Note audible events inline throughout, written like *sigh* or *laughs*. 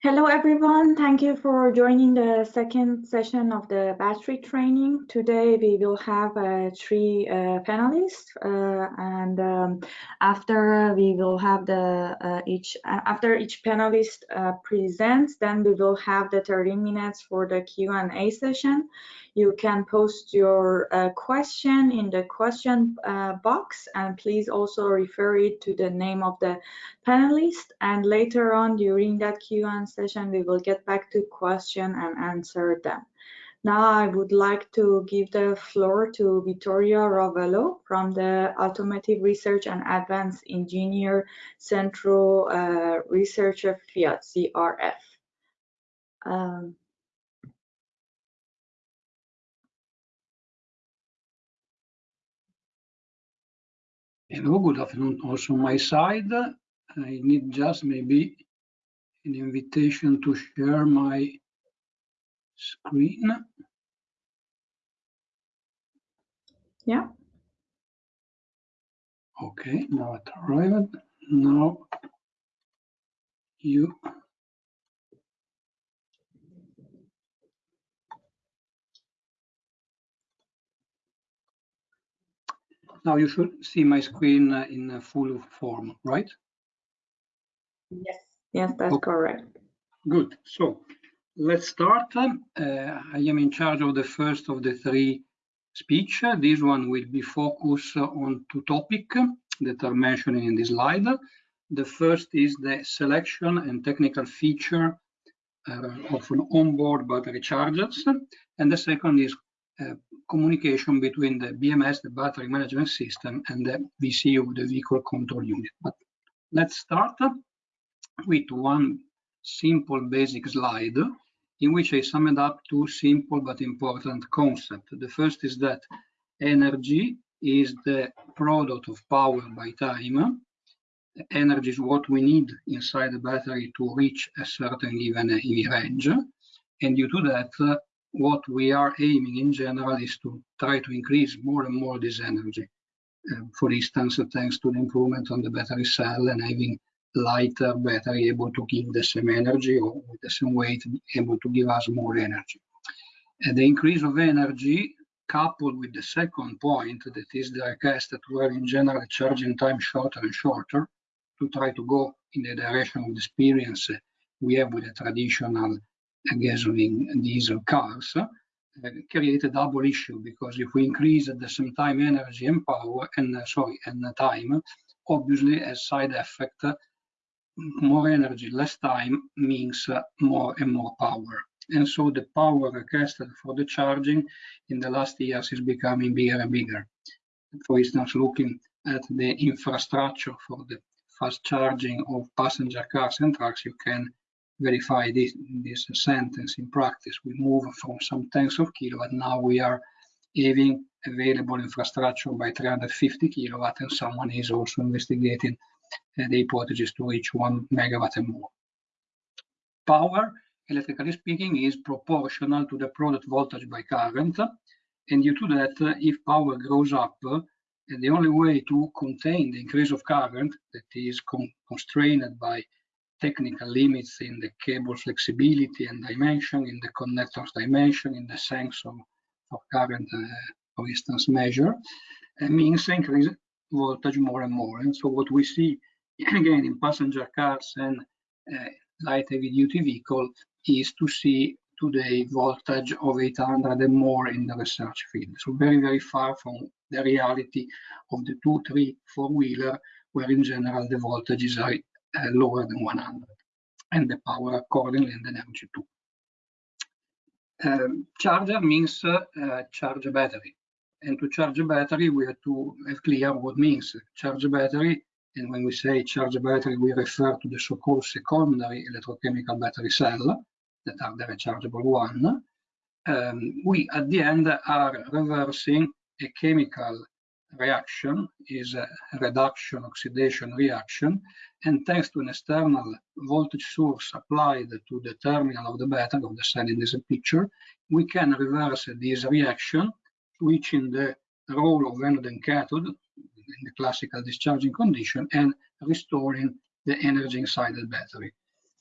Hello, everyone. Thank you for joining the second session of the battery training. Today, we will have uh, three uh, panelists, uh, and um, after we will have the uh, each after each panelist uh, presents, then we will have the 30 minutes for the Q&A session. You can post your uh, question in the question uh, box and please also refer it to the name of the panelist. And later on during that Q&A session, we will get back to question and answer them. Now I would like to give the floor to Vittorio Ravello from the Automotive Research and Advanced Engineer Central uh, Research Fiat, CRF. Um, Hello, good afternoon also on my side. I need just maybe an invitation to share my screen. Yeah. Okay, now it arrived. Now you Now you should see my screen uh, in full form, right? Yes, yes, that's okay. correct. Good. So let's start. Uh, I am in charge of the first of the three speech. This one will be focused on two topics that are mentioned in this slide. The first is the selection and technical feature uh, of an onboard battery chargers, and the second is uh, communication between the BMS, the battery management system, and the VCU, the vehicle control unit. But let's start with one simple basic slide in which I summed up two simple but important concepts. The first is that energy is the product of power by time. Energy is what we need inside the battery to reach a certain given range. And due to that, what we are aiming in general is to try to increase more and more this energy. Uh, for instance, thanks to the improvement on the battery cell and having lighter battery able to give the same energy or with the same weight able to give us more energy. And the increase of energy coupled with the second point that is the request that we're in general charging time shorter and shorter to try to go in the direction of the experience we have with the traditional gasoline and diesel cars uh, create a double issue because if we increase at the same time energy and power and uh, sorry and uh, time obviously as side effect uh, more energy less time means more and more power. And so the power requested for the charging in the last years is becoming bigger and bigger. For instance looking at the infrastructure for the fast charging of passenger cars and trucks you can verify this, this sentence in practice. We move from some tens of kilowatt. Now we are having available infrastructure by 350 kilowatt, and someone is also investigating uh, the hypothesis to reach one megawatt and more. Power, electrically speaking, is proportional to the product voltage by current. And due to that, uh, if power grows up, uh, the only way to contain the increase of current that is con constrained by technical limits in the cable flexibility and dimension, in the connectors dimension, in the sense of current, uh, for instance, measure, it means increase voltage more and more. And so what we see *clears throat* again in passenger cars and uh, light heavy duty vehicle is to see today voltage of 800 and more in the research field. So very, very far from the reality of the two, three, four wheeler, where in general the voltages are uh, lower than 100 and the power accordingly and the energy too. Um, charger means uh, charge a battery. And to charge a battery, we have to have clear what means charge a battery. And when we say charge a battery, we refer to the so-called secondary electrochemical battery cell that are the rechargeable one. Um, we, at the end, are reversing a chemical reaction is a reduction oxidation reaction and thanks to an external voltage source applied to the terminal of the battery of the cell in this picture we can reverse this reaction switching the role of anode and cathode in the classical discharging condition and restoring the energy inside the battery.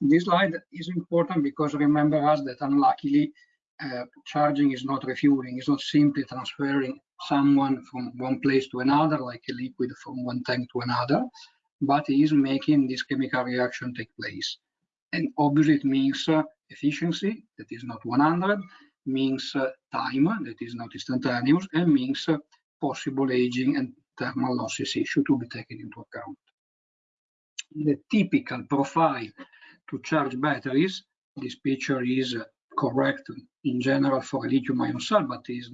This slide is important because remember us that unluckily uh, charging is not refueling, it's not simply transferring someone from one place to another, like a liquid from one tank to another, but is making this chemical reaction take place. And obviously it means uh, efficiency, that is not 100, means uh, time, that is not instantaneous, and means uh, possible aging and thermal losses issue to be taken into account. The typical profile to charge batteries, this picture is correct in general for a lithium ion cell, but is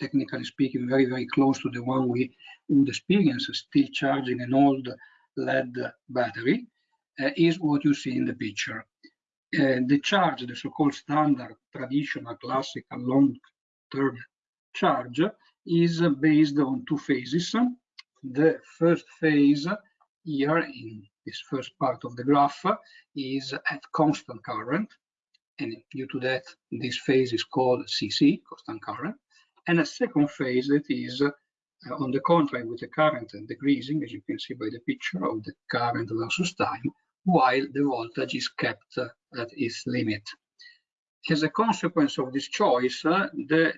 technically speaking very, very close to the one we would experience still charging an old lead battery, uh, is what you see in the picture. Uh, the charge, the so-called standard, traditional, classical, long-term charge, is based on two phases. The first phase here in this first part of the graph is at constant current. And due to that, this phase is called CC, constant current. And a second phase that is uh, on the contrary with the current decreasing, as you can see by the picture of the current versus time, while the voltage is kept at its limit. As a consequence of this choice, uh, the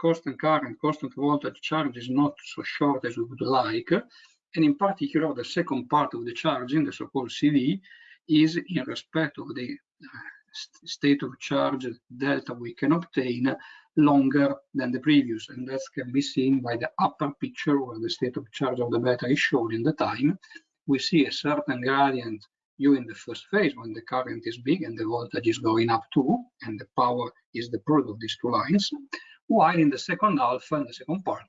constant current, constant voltage charge is not so short as we would like, and in particular, the second part of the charging, the so-called CV, is in respect of the uh, state of charge delta we can obtain longer than the previous. And that can be seen by the upper picture where the state of charge of the battery is shown in the time. We see a certain gradient during the first phase when the current is big and the voltage is going up too, and the power is the product of these two lines. While in the second half, and the second part,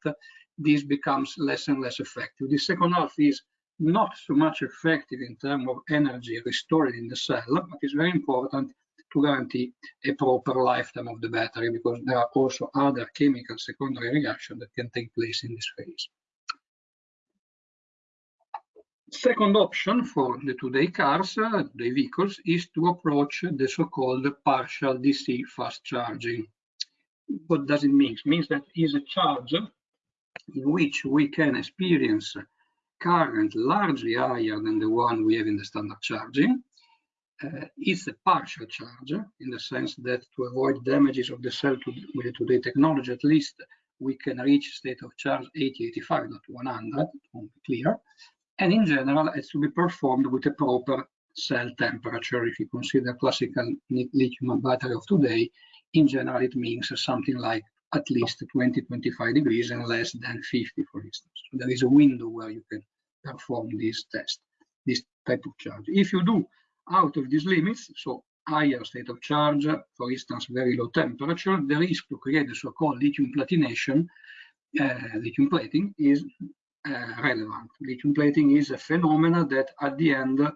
this becomes less and less effective. The second half is not so much effective in terms of energy restored in the cell, but it's very important to guarantee a proper lifetime of the battery because there are also other chemical secondary reactions that can take place in this phase. Second option for the today cars, uh, the vehicles, is to approach the so-called partial DC fast charging. What does it mean? It means that is a charge in which we can experience current largely higher than the one we have in the standard charging. Uh, it's a partial charge in the sense that to avoid damages of the cell to, with the today technology, at least we can reach state of charge 80, 85, not 100, to be clear. And in general, it's to be performed with a proper cell temperature. If you consider classical lithium battery of today, in general, it means something like at least 20, 25 degrees and less than 50, for instance. So there is a window where you can perform this test, this type of charge. If you do out of these limits, so higher state of charge, for instance, very low temperature, the risk to create the so-called lithium platination, uh, lithium plating, is uh, relevant. Lithium plating is a phenomenon that at the end uh,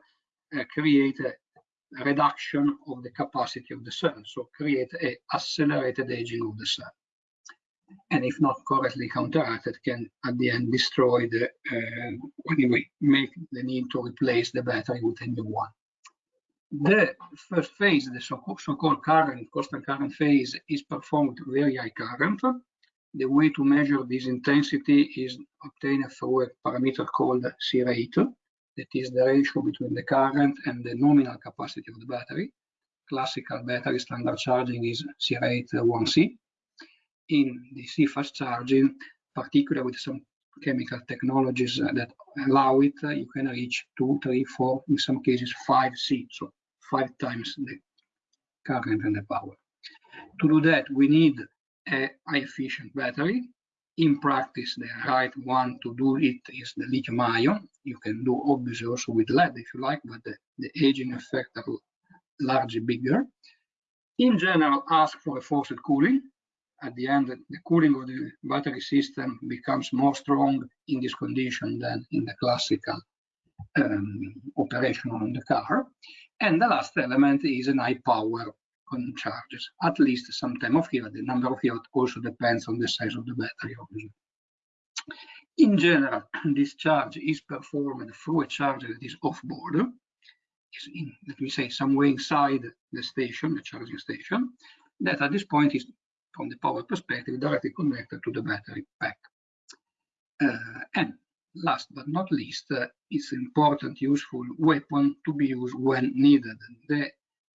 create a reduction of the capacity of the cell, so create a accelerated aging of the cell and if not correctly counteracted, can at the end destroy the, uh, anyway, make the need to replace the battery with a new one. The first phase, the so-called current, constant current phase, is performed very high current. The way to measure this intensity is obtained through a parameter called C rate, that is the ratio between the current and the nominal capacity of the battery. Classical battery standard charging is C rate 1C in DC fast charging, particularly with some chemical technologies that allow it, uh, you can reach two, three, four, in some cases five C, so five times the current and the power. To do that, we need a efficient battery. In practice, the right one to do it is the lithium ion. You can do obviously also with lead if you like, but the, the aging effect are largely bigger. In general, ask for a forced cooling at the end, the cooling of the battery system becomes more strong in this condition than in the classical um, operation on the car. And the last element is an high power on charges, at least some time of year. The number of years also depends on the size of the battery, obviously. In general, *clears throat* this charge is performed through a charger that is off-board, let me say, somewhere inside the station, the charging station, that at this point is from the power perspective directly connected to the battery pack. Uh, and last but not least, uh, it's an important, useful weapon to be used when needed. The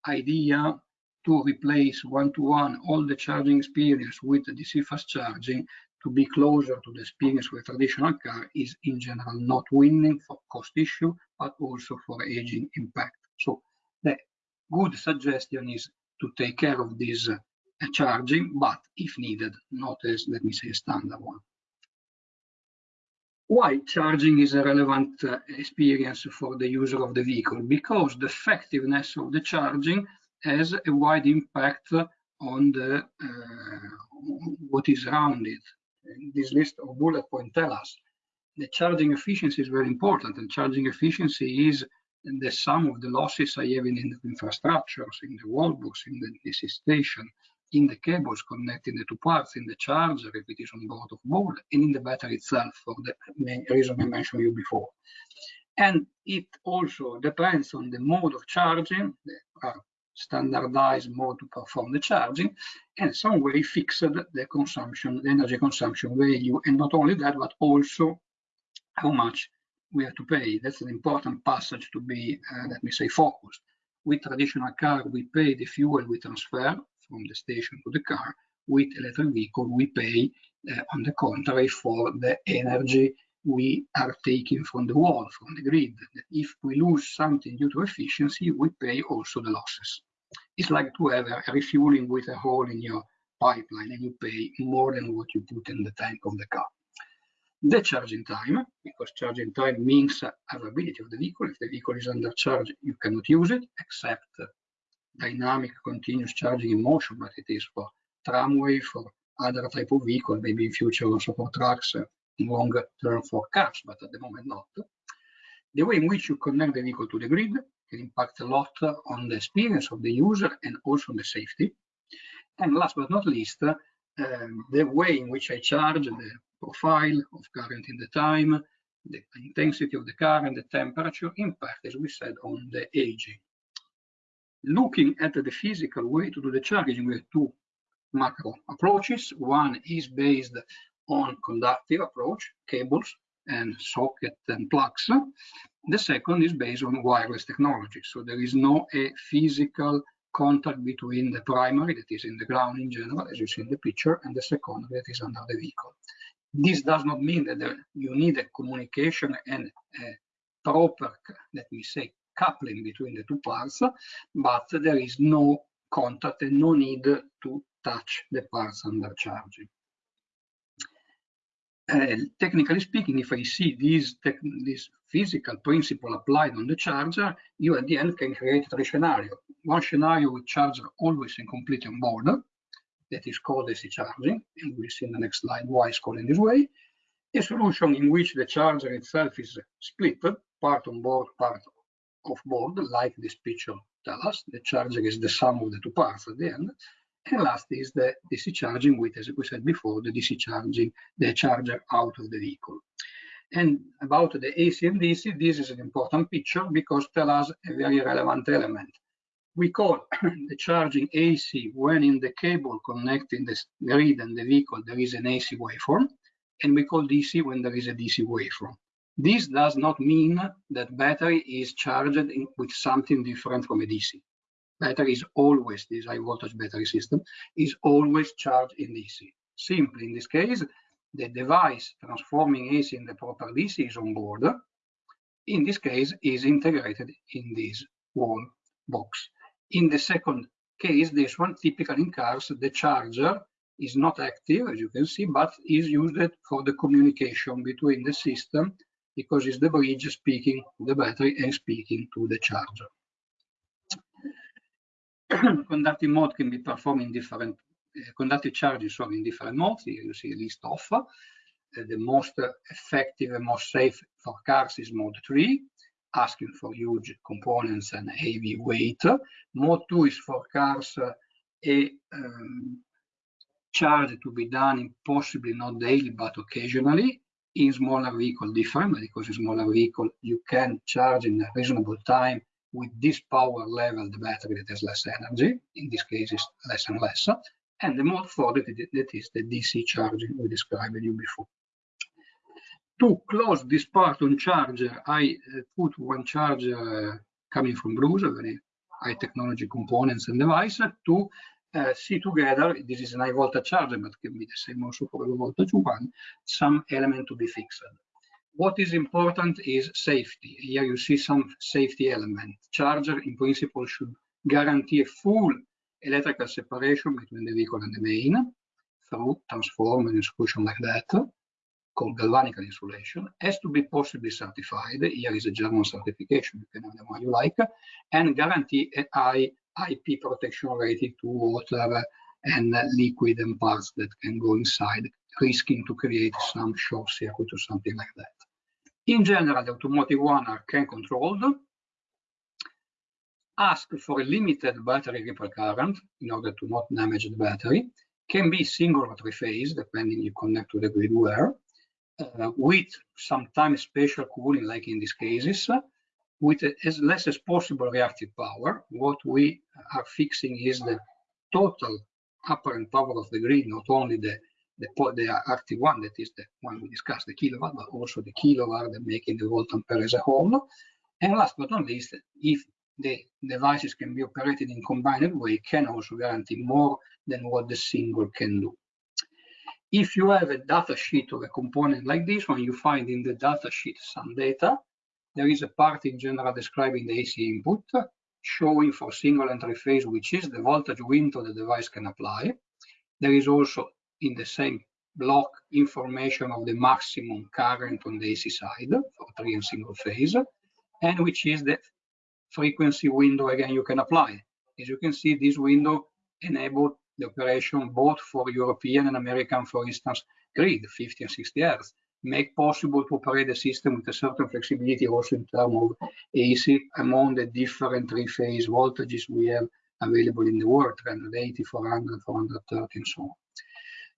idea to replace one-to-one -one all the charging experience with DC fast charging to be closer to the experience with a traditional car is in general not winning for cost issue, but also for aging impact. So the good suggestion is to take care of this uh, charging, but if needed, not as, let me say, a standard one. Why charging is a relevant uh, experience for the user of the vehicle? Because the effectiveness of the charging has a wide impact on the uh, what is around it. This list of bullet points tell us the charging efficiency is very important, and charging efficiency is the sum of the losses I have in the infrastructures, in the wallbox, in the DC station, in the cables connecting the two parts, in the charger if it is on board of board, and in the battery itself for the main reason I mentioned you before. And it also depends on the mode of charging. There are standardized mode to perform the charging, and some way fixed the consumption, the energy consumption value, and not only that, but also how much we have to pay. That's an important passage to be, uh, let me say, focused. With traditional car, we pay the fuel we transfer from the station to the car. With electric vehicle, we pay, uh, on the contrary, for the energy we are taking from the wall, from the grid. If we lose something due to efficiency, we pay also the losses. It's like to have a refueling with a hole in your pipeline and you pay more than what you put in the tank of the car. The charging time, because charging time means availability of the vehicle. If the vehicle is under charge, you cannot use it except dynamic continuous charging in motion, but it is for tramway, for other type of vehicle, maybe in future also for trucks, uh, longer term for cars, but at the moment not. The way in which you connect the vehicle to the grid can impact a lot on the experience of the user and also on the safety. And last but not least, um, the way in which I charge, the profile of current in the time, the intensity of the and the temperature impact, as we said, on the aging looking at the physical way to do the charging, we have two macro approaches. One is based on conductive approach, cables and socket and plugs. The second is based on wireless technology. So there is no a physical contact between the primary that is in the ground in general, as you see in the picture, and the secondary that is under the vehicle. This does not mean that you need a communication and a proper, let me say, coupling between the two parts, but there is no contact and no need to touch the parts under charging. Uh, technically speaking, if I see this, this physical principle applied on the charger, you at the end can create three scenarios. One scenario with charger always and completely on board, that is called AC charging, and we'll see in the next slide why it's called in this way. A solution in which the charger itself is split, part on board, part off board, like this picture tells us. The charger is the sum of the two parts at the end. And last is the DC charging with, as we said before, the DC charging, the charger out of the vehicle. And about the AC and DC, this is an important picture because tell us a very relevant element. We call *coughs* the charging AC when in the cable connecting the grid and the vehicle there is an AC waveform, and we call DC when there is a DC waveform. This does not mean that battery is charged in, with something different from a DC. Battery is always, this high voltage battery system, is always charged in DC. Simply in this case, the device transforming AC in the proper DC is on board. In this case, is integrated in this wall box. In the second case, this one, typically in cars, the charger is not active, as you can see, but is used for the communication between the system because it's the bridge speaking to the battery and speaking to the charger. *clears throat* conductive mode can be performed in different uh, conductive charges sorry, in different modes. Here you see a list of uh, the most effective and most safe for cars is mode 3, asking for huge components and heavy weight. Mode 2 is for cars uh, a um, charge to be done possibly not daily but occasionally in smaller vehicle different because in smaller vehicle you can charge in a reasonable time with this power level the battery that has less energy in this case is less and less and the mode for that, that is the dc charging we described you before. To close this part on charger, I uh, put one charger uh, coming from Brusa, very high technology components and device, to uh, see together, this is an high voltage charger, but can be the same also for low voltage one, some element to be fixed. What is important is safety. Here you see some safety element. Charger in principle should guarantee a full electrical separation between the vehicle and the main through transformer insulation like that, called galvanic insulation, has to be possibly certified. Here is a German certification, you can have the one you like, and guarantee a high IP protection rating to water and liquid and parts that CAN go inside, risking to create some short circuit or something like that. In general, the automotive one are can controlled, ask for a limited battery ripple current in order to not damage the battery, can be single or three-phase, depending you connect to the grid where, uh, with sometimes special cooling, like in these cases, with as less as possible reactive power. What we are fixing is the total apparent power of the grid, not only the the, the active one, that is the one we discussed, the kilowatt, but also the kilowatt that making the volt ampere as a whole. And last but not least, if the devices can be operated in combined way, can also guarantee more than what the single can do. If you have a data sheet of a component like this one, you find in the data sheet some data. There is a part in general describing the AC input, showing for single and three phase, which is the voltage window the device can apply. There is also in the same block information of the maximum current on the AC side for three and single phase, and which is the frequency window again you can apply. As you can see, this window enabled the operation both for European and American, for instance, grid, 50 and 60 Hz, make possible to operate the system with a certain flexibility also in terms of AC among the different three-phase voltages we have available in the world, 380, 400, 430, and so on.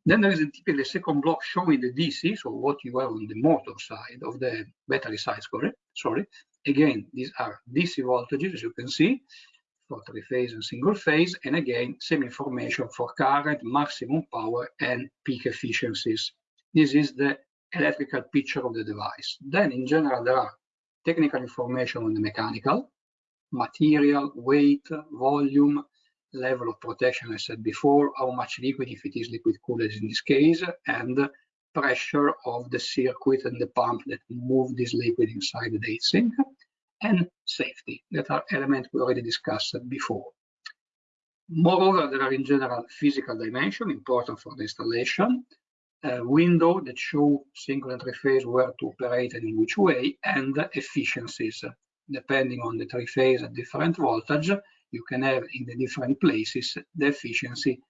Then there is a typically second block showing the DC, so what you have on the motor side of the battery side, sorry. sorry. Again, these are DC voltages, as you can see, for three phase and single phase, and again, same information for current, maximum power, and peak efficiencies. This is the electrical picture of the device. Then, in general, there are technical information on the mechanical, material, weight, volume, level of protection, I said before, how much liquid, if it is liquid cooled in this case, and pressure of the circuit and the pump that move this liquid inside the heatsink, and safety, that are elements we already discussed before. Moreover, there are in general physical dimension important for the installation, window that show single and three phase where to operate and in which way, and efficiencies. Depending on the three phase at different voltage, you can have in the different places the efficiency.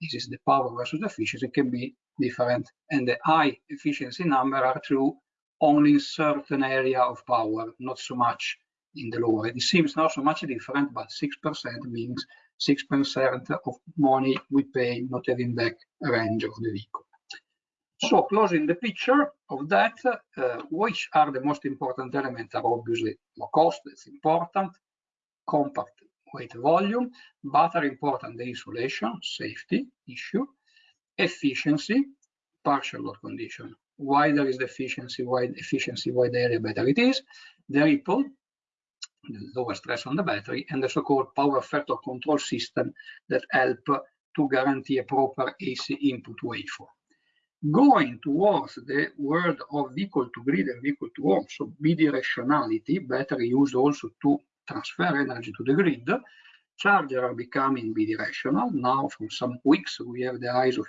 This is the power versus the efficiency can be different and the high efficiency number are true only in certain area of power not so much in the lower. It seems not so much different but six percent means six percent of money we pay not having back range of the vehicle so closing the picture of that uh, which are the most important elements are obviously low cost it's important compact weight volume, but are important the insulation, safety issue, efficiency, partial load condition. Wider is the efficiency, wide efficiency, wide area, better it is. The ripple, the lower stress on the battery, and the so-called power factor control system that help to guarantee a proper AC input waveform. Going towards the world of vehicle to grid and vehicle to home, so bidirectionality, battery used also to transfer energy to the grid. Charger are becoming bidirectional. Now, from some weeks, we have the ISO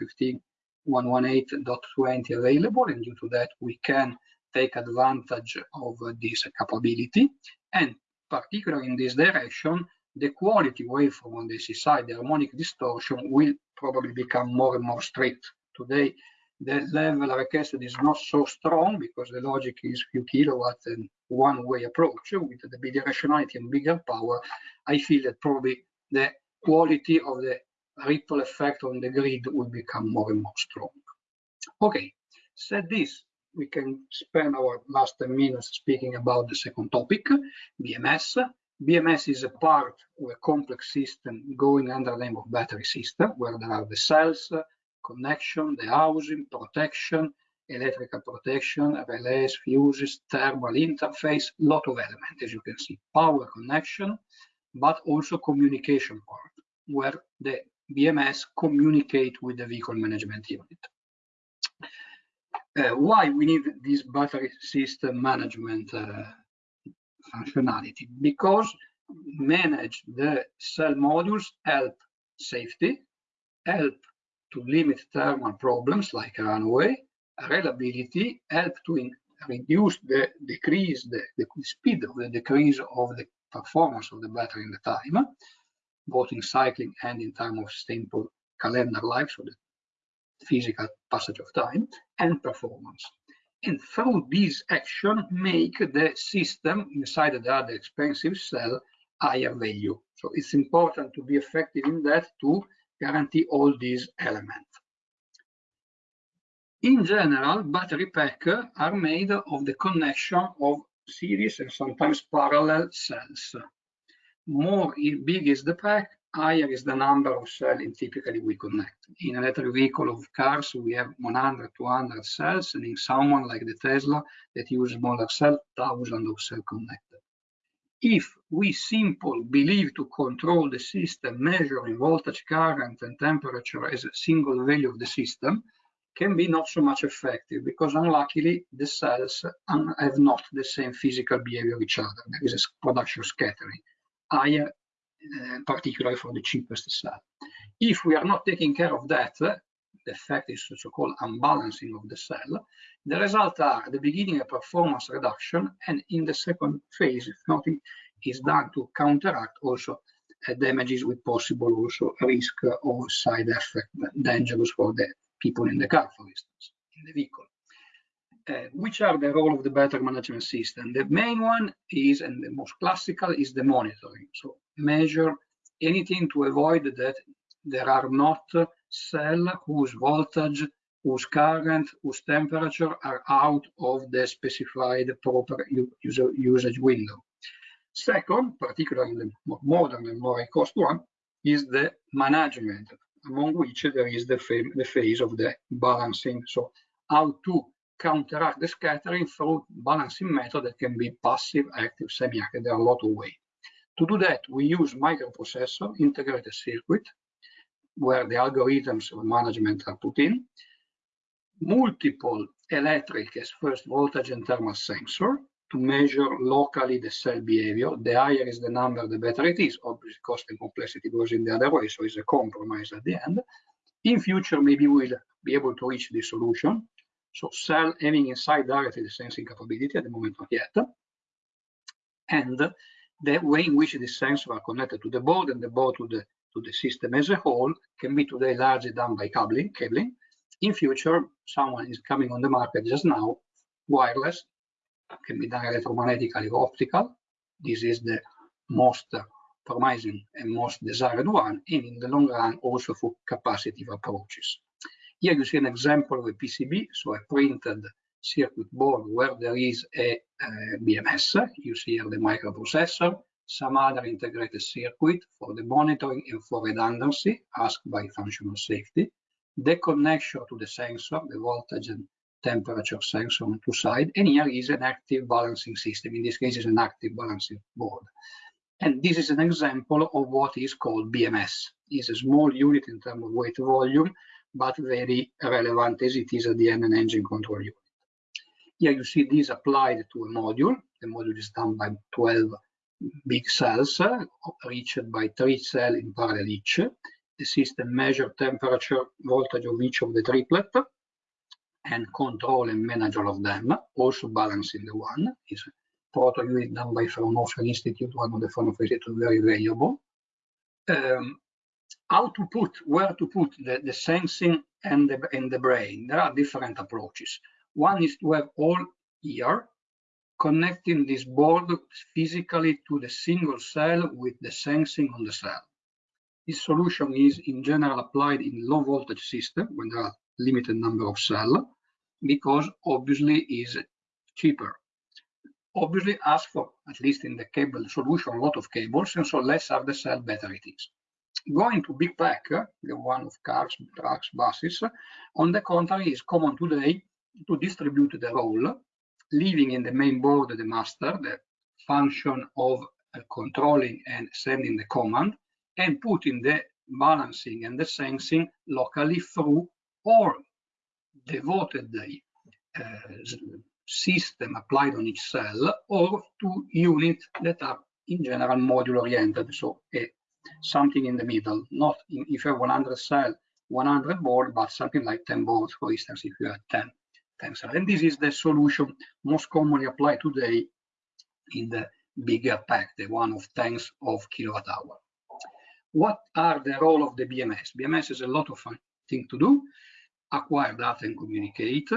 15118.20 available, and due to that, we can take advantage of this capability. And particularly in this direction, the quality waveform on the AC side, the harmonic distortion, will probably become more and more strict. Today, the level requested is not so strong because the logic is few kilowatts and one-way approach with the bidirectionality and bigger power. I feel that probably the quality of the ripple effect on the grid will become more and more strong. Okay, said this, we can spend our last 10 minutes speaking about the second topic, BMS. BMS is a part of a complex system going under the name of battery system, where there are the cells, connection, the housing, protection, electrical protection, relays, fuses, thermal interface, lot of elements, as you can see. Power connection, but also communication part, where the BMS communicate with the vehicle management unit. Uh, why we need this battery system management uh, functionality? Because manage the cell modules help safety, help to limit thermal problems like runaway, reliability, help to reduce the decrease, the, the speed of the decrease of the performance of the battery in the time, both in cycling and in time of simple calendar life, so the physical passage of time, and performance. And through this action, make the system inside the other expensive cell higher value. So it's important to be effective in that to guarantee all these elements. In general, battery pack are made of the connection of series and sometimes parallel cells. More big is the pack, higher is the number of cells in typically we connect. In electric vehicle of cars, we have 100, 200 cells, and in someone like the Tesla that use smaller cell, thousands of cells connected. If we simply believe to control the system measuring voltage, current, and temperature as a single value of the system, can be not so much effective because unluckily the cells have not the same physical behavior of each other. There is a production scattering, higher, uh, particularly for the cheapest cell. If we are not taking care of that, effect is so-called unbalancing of the cell. The result are at the beginning a performance reduction, and in the second phase, if nothing is done to counteract also uh, damages with possible also risk or side effect dangerous for the people in the car, for instance, in the vehicle. Uh, which are the role of the battery management system? The main one is, and the most classical, is the monitoring. So measure anything to avoid that there are not cells whose voltage, whose current, whose temperature are out of the specified proper user, usage window. Second, particularly the more modern and more cost one, is the management among which there is the, the phase of the balancing. So how to counteract the scattering through balancing method that can be passive, active, semi-active. There are a lot of ways. To do that, we use microprocessor, integrated circuit, where the algorithms of management are put in, multiple electric as first voltage and thermal sensor, to measure locally the cell behavior. The higher is the number, the better it is. Obviously, cost and complexity goes in the other way, so it's a compromise at the end. In future, maybe we'll be able to reach this solution. So cell having inside directly the sensing capability, at the moment not yet. And the way in which these sensors are connected to the board and the board to the to the system as a whole can be today largely done by cabling. cabling. In future, someone is coming on the market just now, wireless, can be done electromagnetically or optical. This is the most promising and most desired one, and in the long run also for capacitive approaches. Here you see an example of a PCB, so a printed circuit board where there is a, a BMS. You see here the microprocessor, some other integrated circuit for the monitoring and for redundancy asked by functional safety, the connection to the sensor, the voltage and temperature sensor on two sides, and here is an active balancing system. In this case, it's an active balancing board. And this is an example of what is called BMS. It's a small unit in terms of weight volume, but very relevant as it is at the end an engine control unit. Here you see this applied to a module. The module is done by 12 big cells, reached by three cells in parallel each. The system measures temperature, voltage of each of the triplet, and control and manage all of them, also balancing the one. Is proto unit done by Fraunhofer Institute, one of the Fraunhofer Institute, very valuable. Um, how to put, where to put the, the sensing and the, and the brain. There are different approaches. One is to have all here, connecting this board physically to the single cell with the sensing on the cell. This solution is in general applied in low voltage system when there are limited number of cells because obviously is cheaper. Obviously ask for, at least in the cable solution, a lot of cables, and so less are the cell, better it is. Going to big pack, the one of cars, trucks, buses, on the contrary, is common today to distribute the role, leaving in the main board the master, the function of controlling and sending the command, and putting the balancing and the sensing locally through or devoted uh, system applied on each cell or to units that are in general module oriented. So a, something in the middle, not in, if you have 100 cell, 100 board, but something like 10 boards, for instance, if you have 10, 10 cells. And this is the solution most commonly applied today in the bigger pack, the one of tens of kilowatt hour. What are the role of the BMS? BMS is a lot of things to do, acquire data and communicate,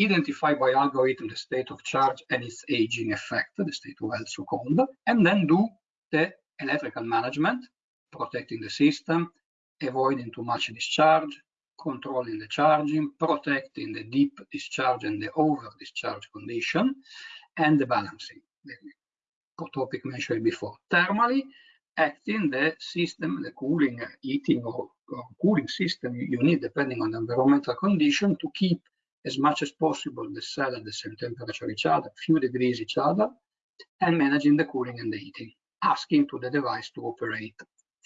identify by algorithm the state of charge and its aging effect, the state of health so-called, and then do the electrical management, protecting the system, avoiding too much discharge, controlling the charging, protecting the deep discharge and the over discharge condition, and the balancing, the topic mentioned before. Thermally, acting the system, the cooling, uh, heating or, or cooling system you need depending on the environmental condition to keep as much as possible the cell at the same temperature each other, few degrees each other, and managing the cooling and the heating, asking to the device to operate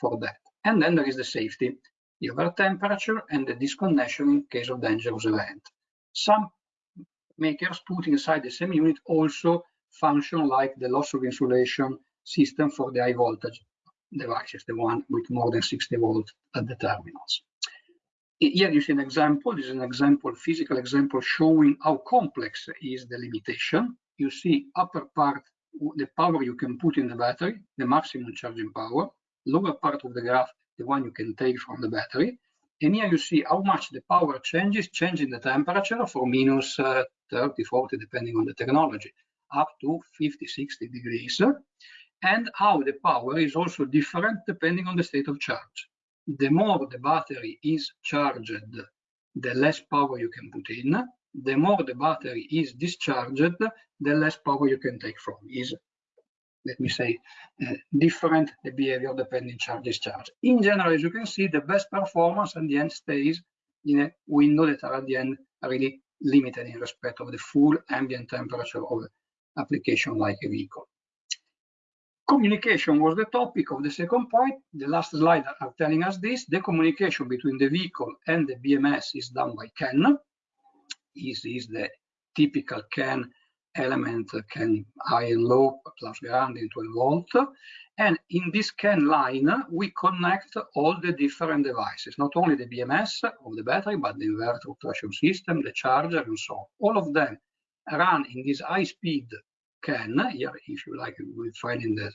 for that. And then there is the safety, the over temperature and the disconnection in case of dangerous event. Some makers put inside the same unit also function like the loss of insulation system for the high voltage devices, the one with more than 60 volts at the terminals. Here you see an example. This is an example, physical example showing how complex is the limitation. You see upper part, the power you can put in the battery, the maximum charging power. Lower part of the graph, the one you can take from the battery. And here you see how much the power changes, changing the temperature for minus uh, 30, 40, depending on the technology, up to 50, 60 degrees. And how the power is also different depending on the state of charge the more the battery is charged, the less power you can put in. The more the battery is discharged, the less power you can take from. Is, let me say, uh, different the behavior depending charge discharge. In general, as you can see, the best performance at the end stays in a window that are at the end really limited in respect of the full ambient temperature of application like a vehicle. Communication was the topic of the second point. The last slide are telling us this. The communication between the vehicle and the BMS is done by CAN. This is the typical CAN element, CAN high and low, plus ground into 12 volt. And in this CAN line, we connect all the different devices, not only the BMS of the battery, but the inverter traction system, the charger, and so on. All of them run in this high speed CAN, here, if you like, you will find in the,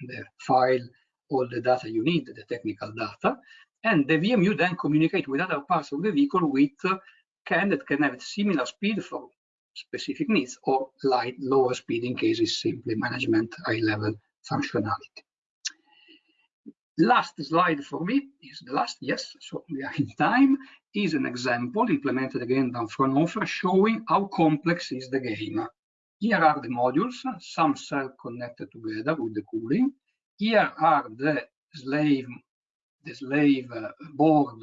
the file all the data you need, the technical data, and the VMU then communicate with other parts of the vehicle with CAN that can have similar speed for specific needs or light lower speed in case it's simply management high level functionality. Last slide for me is the last, yes, so we are in time, is an example implemented again down Fraunhofer showing how complex is the game. Here are the modules, some cell connected together with the cooling. Here are the slave, the slave uh, board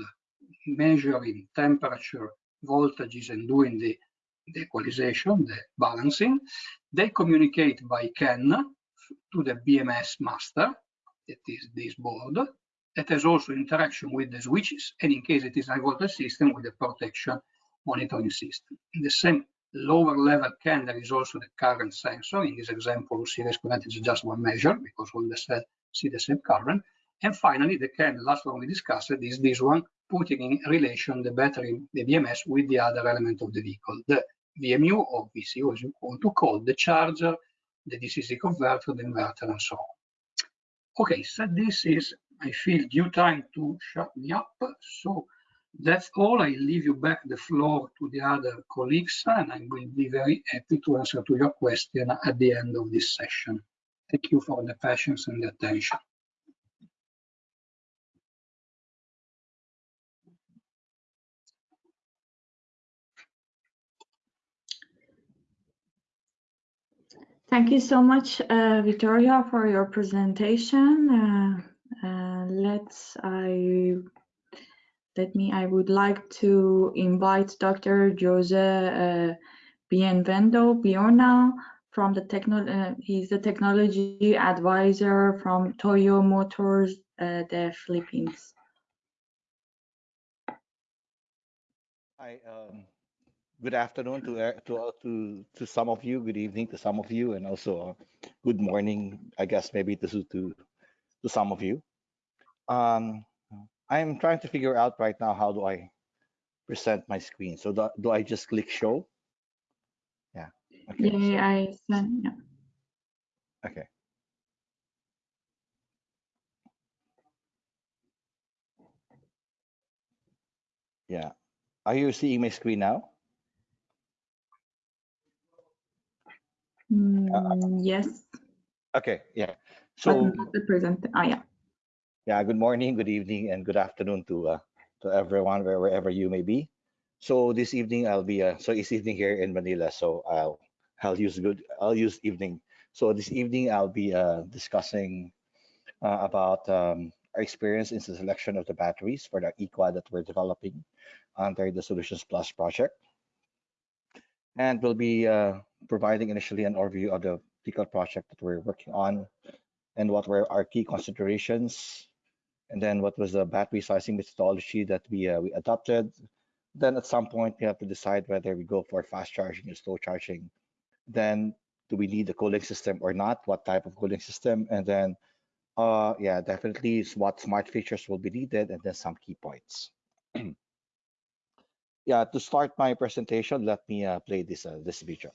measuring temperature, voltages, and doing the, the equalization, the balancing. They communicate by CAN to the BMS master, that is this board, that has also interaction with the switches, and in case it is a voltage system, with the protection monitoring system. In the same lower level CAN, there is also the current sensor. In this example, series current is just one measure because all the cells see the same current. And finally, the CAN, last one we discussed, is this one, putting in relation the battery, the BMS, with the other element of the vehicle, the VMU or VCU, as you want to call the charger, the DC converter, the inverter, and so on. Okay, so this is, I feel, due time to shut me up. So that's all. I leave you back the floor to the other colleagues, and I will be very happy to answer to your question at the end of this session. Thank you for the patience and the attention. Thank you so much, uh, Vittoria, for your presentation. Uh, uh, let's I let me, I would like to invite Dr. Jose uh, Bienvendo Biorna from the techno, uh, he's the technology advisor from Toyo Motors, uh, the Philippines. Hi, um, good afternoon to, uh, to, uh, to, to some of you, good evening to some of you, and also uh, good morning, I guess maybe to, to, to some of you. Um, I'm trying to figure out right now how do I present my screen. So do, do I just click show? Yeah. Okay. Yeah, so- I sent, yeah. okay. Yeah. Are you seeing my screen now? Mm, yes, Okay. Yeah. So the present, ah, yeah. Yeah, good morning, good evening, and good afternoon to uh, to everyone where, wherever you may be. So this evening I'll be uh, so it's evening here in Manila, so I'll I'll use good I'll use evening. So this evening I'll be uh, discussing uh, about um, our experience in the selection of the batteries for the eQuad that we're developing under the Solutions Plus project, and we'll be uh, providing initially an overview of the particular project that we're working on and what were our key considerations and then what was the battery sizing methodology that we uh, we adopted. Then at some point we have to decide whether we go for fast charging or slow charging. Then do we need a cooling system or not? What type of cooling system? And then uh yeah, definitely what smart features will be needed and then some key points. *clears throat* yeah, to start my presentation, let me uh, play this uh, this video.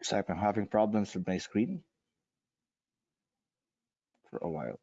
Looks like I'm having problems with my screen for a while.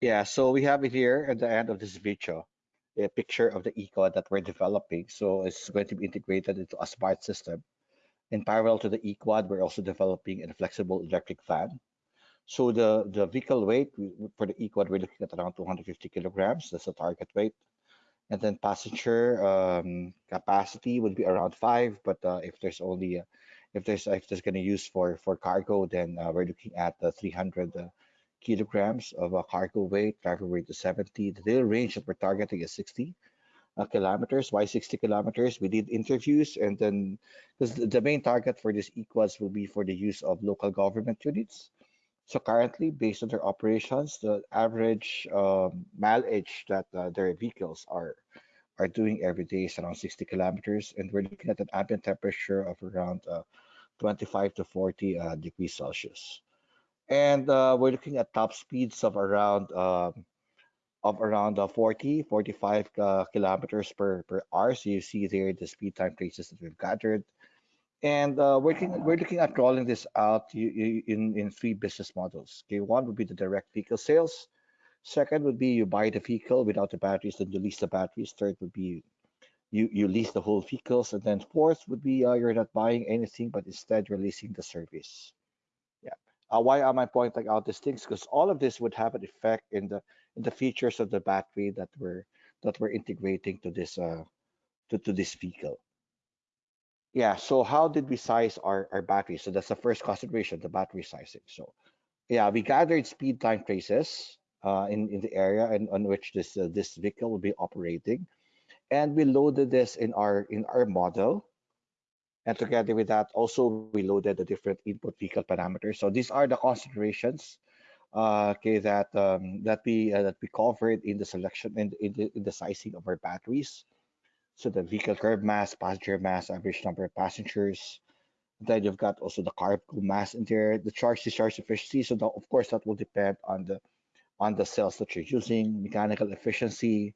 Yeah, so we have it here at the end of this video, a picture of the eQuad that we're developing. So it's going to be integrated into a smart system. In parallel to the eQuad, we're also developing a flexible electric van. So the, the vehicle weight for the eQuad, we're looking at around 250 kilograms. That's the target weight. And then passenger um, capacity would be around five. But uh, if there's only, uh, if there's if there's going to use for for cargo, then uh, we're looking at the 300 uh, kilograms of a cargo weight, driver weight is 70. The daily range that we're targeting is 60 uh, kilometers. Why 60 kilometers? We did interviews and then because the, main target for this eQuads will be for the use of local government units. So currently, based on their operations, the average um, mileage that uh, their vehicles are are doing every day is around 60 kilometers, and we're looking at an ambient temperature of around uh, 25 to 40 uh, degrees Celsius and uh, we're looking at top speeds of around um, of around uh, 40 45 uh, kilometers per per hour. So you see there the speed time traces that we've gathered. And uh, we're looking we're looking at rolling this out in in three business models. Okay one would be the direct vehicle sales. Second would be you buy the vehicle without the batteries then you lease the batteries. Third would be you you lease the whole vehicles. And then fourth would be uh, you're not buying anything but instead you're leasing the service. Uh, why am I pointing out these things? Because all of this would have an effect in the in the features of the battery that we're that we're integrating to this uh to, to this vehicle. Yeah. So how did we size our, our battery? So that's the first consideration, the battery sizing. So yeah, we gathered speed time traces uh, in in the area and on which this uh, this vehicle will be operating, and we loaded this in our in our model. And together with that, also we loaded the different input vehicle parameters. So these are the considerations uh, okay, that um, that we uh, that we covered in the selection and in, the, in the sizing of our batteries. So the vehicle curb mass, passenger mass, average number of passengers. Then you've got also the cargo mass in there, the charge discharge efficiency. So that, of course that will depend on the on the cells that you're using, mechanical efficiency.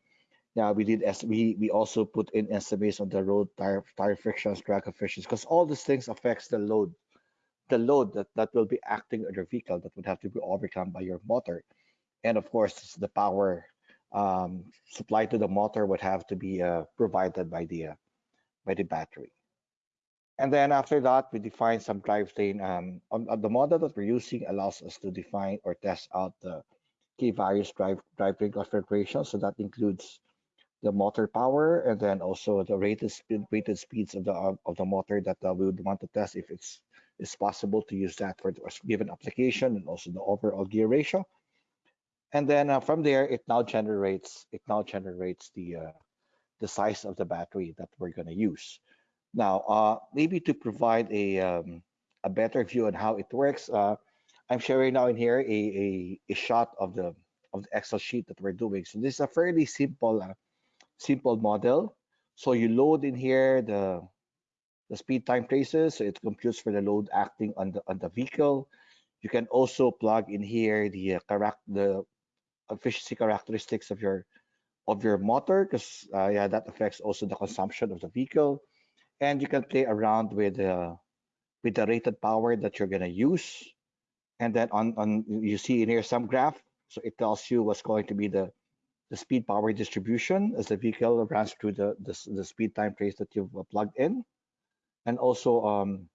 Yeah, we did as we we also put in estimates on the road tire tire frictions, drag coefficients, because all these things affects the load the load that, that will be acting on your vehicle that would have to be overcome by your motor. And of course, the power um, supplied to the motor would have to be uh, provided by the uh, by the battery. And then after that, we define some drivetrain. Um, on, on, the model that we're using allows us to define or test out the key various drive drivetrain configurations. So that includes the motor power and then also the rated speed, rated speeds of the of the motor that uh, we would want to test if it's it's possible to use that for a given application and also the overall gear ratio. And then uh, from there, it now generates it now generates the uh, the size of the battery that we're going to use. Now, uh, maybe to provide a um, a better view on how it works, uh, I'm sharing now in here a, a, a shot of the of the Excel sheet that we're doing. So this is a fairly simple uh, simple model. So you load in here the the speed time traces. So it computes for the load acting on the on the vehicle. You can also plug in here the uh, correct the efficiency characteristics of your of your motor because uh, yeah that affects also the consumption of the vehicle and you can play around with uh, with the rated power that you're going to use and then on on you see in here some graph so it tells you what's going to be the the speed power distribution as the vehicle runs through the the, the speed time trace that you've uh, plugged in and also um,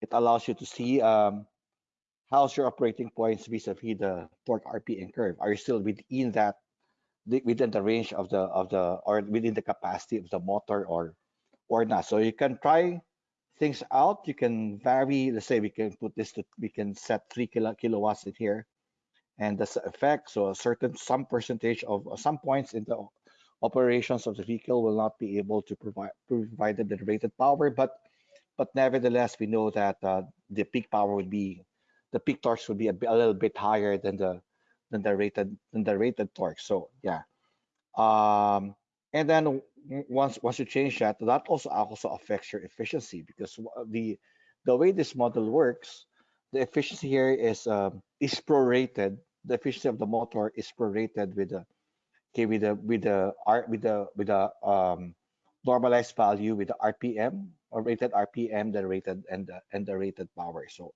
it allows you to see um, how's your operating points vis-a-vis the torque RPM curve. Are you still within that within the range of the of the or within the capacity of the motor or or not? So you can try things out. You can vary. Let's say we can put this to we can set three kilo, kilowatts in here, and the effect. So a certain some percentage of some points in the operations of the vehicle will not be able to provide provide the rated power, but but nevertheless, we know that uh, the peak power would be the peak torque would be a, a, little bit higher than the than the rated than the rated torque. So yeah, um, and then once once you change that, that also also affects your efficiency because the the way this model works, the efficiency here is um, is prorated. The efficiency of the motor is prorated with the okay with the with the R with the with the um, normalized value with the RPM or rated RPM, the rated and the and the rated power. So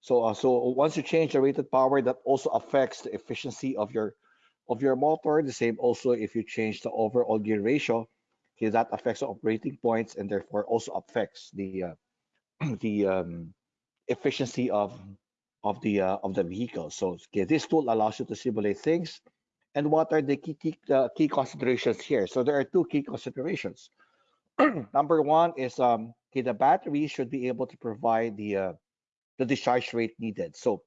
so uh, so once you change the rated power, that also affects the efficiency of your of your motor. The same also if you change the overall gear ratio, okay, that affects the operating points and therefore also affects the uh, *clears throat* the um, efficiency of of the uh, of the vehicle. So okay, this tool allows you to simulate things and what are the key, key, uh, key considerations here? So there are two key considerations. *clears throat* Number one is um, okay, the battery should be able to provide the uh, the discharge rate needed. So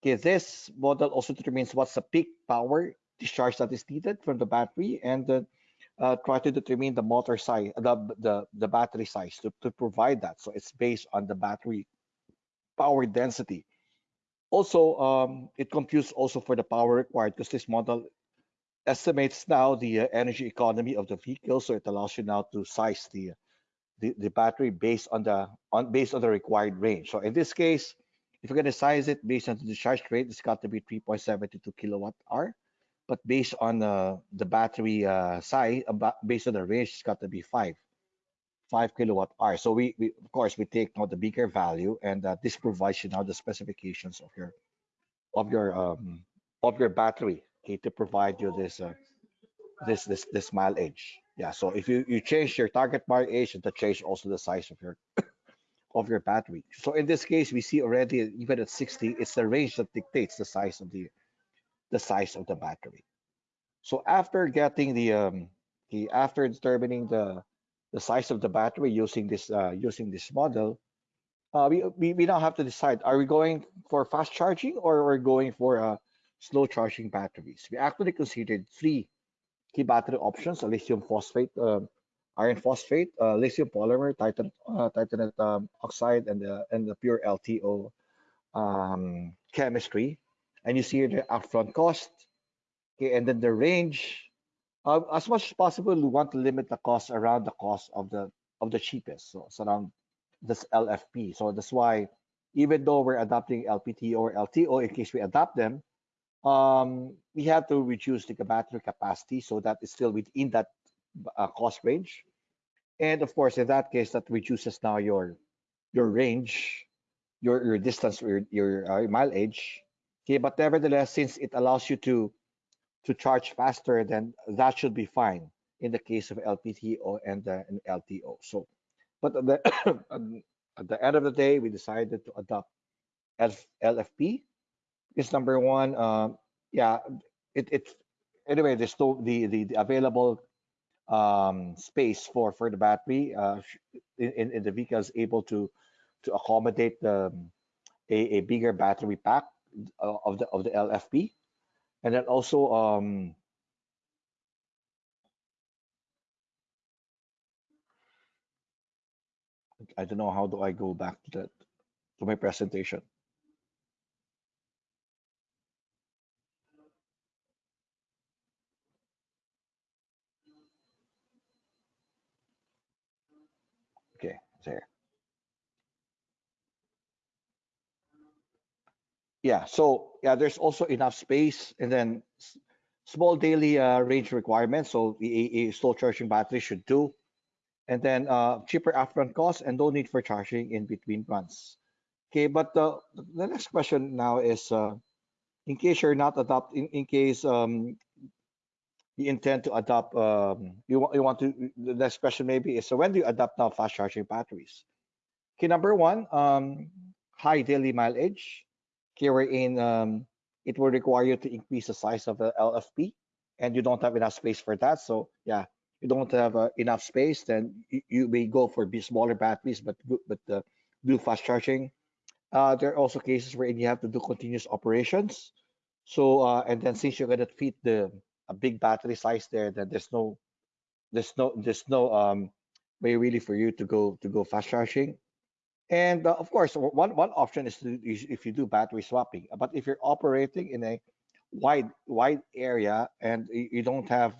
okay, this model also determines what's the peak power discharge that is needed from the battery and uh, uh, try to determine the motor size, the, the, the battery size to, to provide that. So it's based on the battery power density. Also, um, it computes also for the power required because this model estimates now the uh, energy economy of the vehicle, so it allows you now to size the, the the battery based on the on based on the required range. So in this case, if you're going to size it based on the discharge rate, it's got to be 3.72 kilowatt hour. But based on uh, the battery uh, size, uh, based on the range, it's got to be five, five kilowatt hour. So we, we of course we take now the bigger value, and uh, this provides you now the specifications of your of your um, of your battery okay, to provide you this uh, this this this mileage. Yeah, so if you you change your target mileage, to change also the size of your *coughs* of your battery. So in this case, we see already even at 60, it's the range that dictates the size of the the size of the battery. So after getting the um the after determining the the size of the battery using this uh, using this model, uh, we, we we now have to decide: are we going for fast charging or we're going for uh, slow charging batteries? We actually considered three key battery options: lithium phosphate, uh, iron phosphate, uh, lithium polymer, titan, uh, titanate um, oxide, and the and the pure LTO um, chemistry. And you see the upfront cost, okay, and then the range. Uh, as much as possible, we want to limit the cost around the cost of the of the cheapest. So around this LFP. So that's why even though we're adopting LPT or LTO, in case we adopt them, um, we have to reduce the battery capacity so that it's still within that uh, cost range. And of course, in that case, that reduces now your your range, your your distance, your your uh, mileage. Okay, but nevertheless, since it allows you to to charge faster, then that should be fine in the case of LPTO and, uh, and LTO. So but at the, *coughs* at the end of the day, we decided to adopt F, LFP because number one, um, yeah, it, it anyway, there's still the, the, the available um, space for for the battery uh, in, in the vehicle is able to to accommodate the a, a bigger battery pack uh, of the of the LFP, and then also um, I don't know how do I go back to that to my presentation. Okay, there. Yeah, so yeah, there's also enough space and then small daily uh, range requirements. So the slow charging battery should do and then uh, cheaper upfront cost and no need for charging in between runs. Okay, but the, the next question now is, uh, in case you're not adopt, in, in case um, you intend to adopt, um, you, want, you want to, the next question maybe is, so when do you adopt now fast charging batteries? Okay, number one, um, high daily mileage. Okay, wherein um, it will require you to increase the size of the LFP and you don't have enough space for that. So yeah, you don't have uh, enough space, then you, you, may go for be smaller batteries, but but uh, do fast charging. Uh, there are also cases where you have to do continuous operations. So uh, and then since you're gonna fit the a big battery size there, then there's no there's no there's no um, way really for you to go to go fast charging. And uh, of course, one one option is to if you do battery swapping. But if you're operating in a wide wide area and you don't have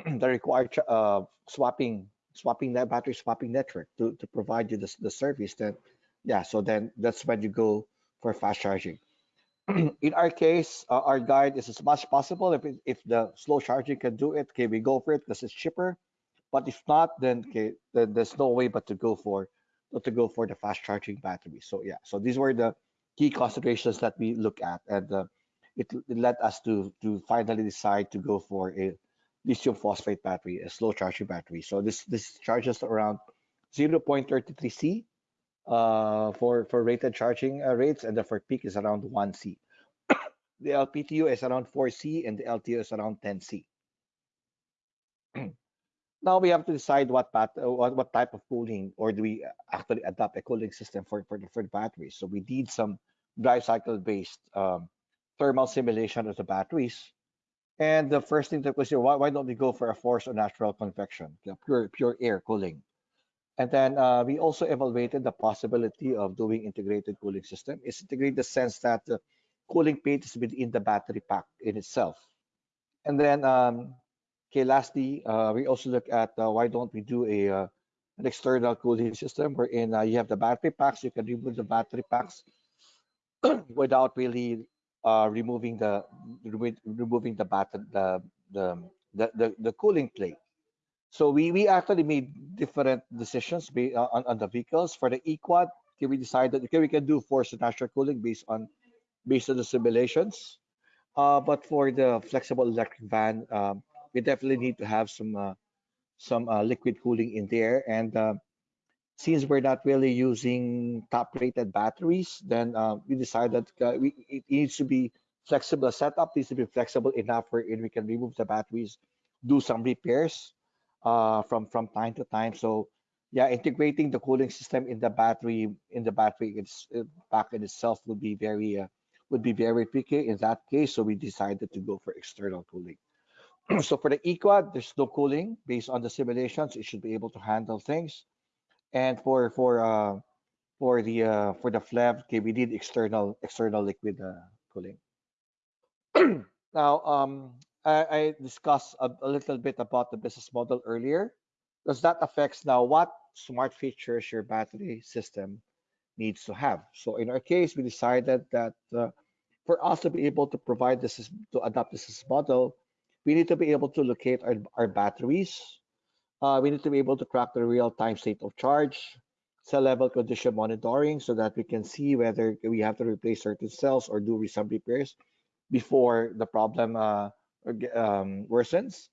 *clears throat* the required uh, swapping swapping that battery swapping network to, to provide you the, the service then yeah so then that's when you go for fast charging *clears throat* in our case uh, our guide is as much possible if, it, if the slow charging can do it okay we go for it because it's cheaper but if not then okay then there's no way but to go for to go for the fast charging battery so yeah so these were the key considerations that we look at and uh, it, it led us to to finally decide to go for a lithium phosphate battery, a slow charging battery. So this this charges around 0.33 C uh, for for rated charging uh, rates, and the for peak is around 1 C. *coughs* the LPTO is around 4 C, and the LTO is around 10 C. now we have to decide what, uh, what what type of cooling, or do we actually adopt a cooling system for for the, for the batteries? So we did some drive cycle based um, thermal simulation of the batteries and the first thing to consider, why, why don't we go for a forced or natural convection, pure, pure air cooling? And then uh, we also evaluated the possibility of doing integrated cooling system. It's integrated in the sense that the cooling plate is within the battery pack in itself. And then, um, okay, lastly, uh, we also look at uh, why don't we do a uh, an external cooling system wherein uh, you have the battery packs, you can remove the battery packs *clears throat* without really uh, removing the removing the batten the, the the the the cooling plate. So we we actually made different decisions uh, on on the vehicles for the eQuad. Okay, we decided okay we can do forced natural cooling based on based on the simulations. But for the flexible electric van, um, we definitely need to have some uh, some uh, liquid cooling in there and uh, since we're not really using top rated batteries, then we decided we, it needs to be flexible. Setup needs to be flexible enough where we can remove the batteries, do some repairs from from time to time. So yeah, integrating the cooling system in the battery in the battery it's uh, pack in itself would be very uh, would be very tricky in that case. So we decided to go for external cooling. *clears throat* so for the eQuad, there's no cooling based on the simulations. It should be able to handle things. And for for uh, for the uh, for the FLEV, okay, we did external external liquid uh, cooling. *clears throat* now, um, I, I discussed a, a little bit about the business model earlier Does that affects now what smart features your battery system needs to have. So in our case, we decided that uh, for us to be able to provide this, to adopt this model, we need to be able to locate our, our batteries. Uh, we need to be able to track the real-time state of charge, cell level condition monitoring so that we can see whether we have to replace certain cells or do some repairs before the problem uh, um, worsens.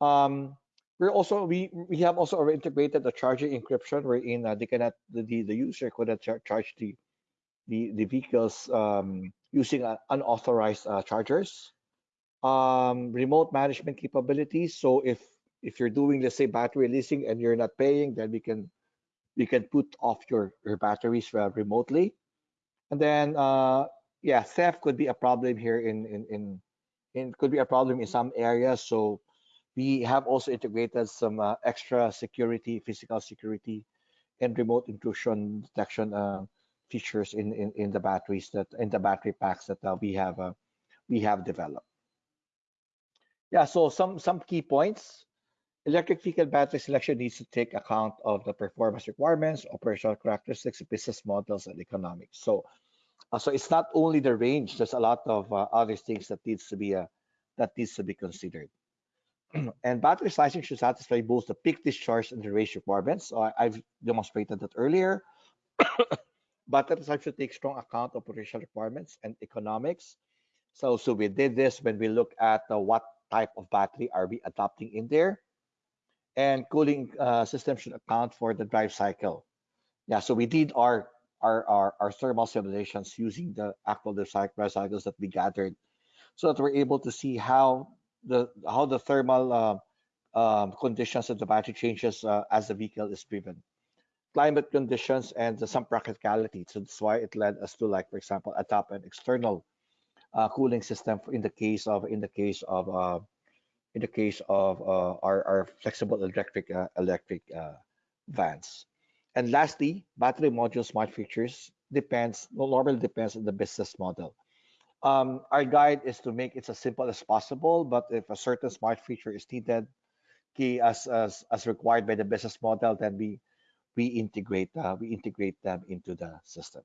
Um, we're also we we have also integrated the charging encryption wherein uh, they cannot the, the, user could char charge the the the vehicles um, using uh, unauthorized uh, chargers. Um, remote management capabilities. So if if you're doing let's say battery leasing and you're not paying, then we can we can put off your your batteries uh, remotely. And then uh, yeah, theft could be a problem here in in in in could be a problem in some areas. So we have also integrated some uh, extra security, physical security, and remote intrusion detection uh, features in, in in the batteries that in the battery packs that uh, we have uh, we have developed. Yeah, so some some key points. Electric vehicle battery selection needs to take account of the performance requirements, operational characteristics, business models, and economics. So, uh, so it's not only the range. There's a lot of uh, other things that needs to be uh, that needs to be considered. *clears throat* and battery sizing should satisfy both the peak discharge and the range requirements. So I, have demonstrated that earlier. *coughs* battery size should take strong account of operational requirements and economics. So, so we did this when we look at uh, what type of battery are we adopting in there. And cooling uh, system should account for the drive cycle. Yeah, so we did our our, our, our thermal simulations using the actual drive cycles that we gathered so that we're able to see how the how the thermal uh, um, conditions of the battery changes uh, as the vehicle is driven climate conditions and some practicality so that's why it led us to like for example adopt an external uh, cooling system in the case of in the case of uh, in the case of uh, our, our flexible electric uh, electric vans and lastly battery module smart features depends normally depends on the business model um, our guide is to make it as simple as possible, but if a certain smart feature is needed, key as as, as required by the business model, then we we integrate uh, we integrate them into the system.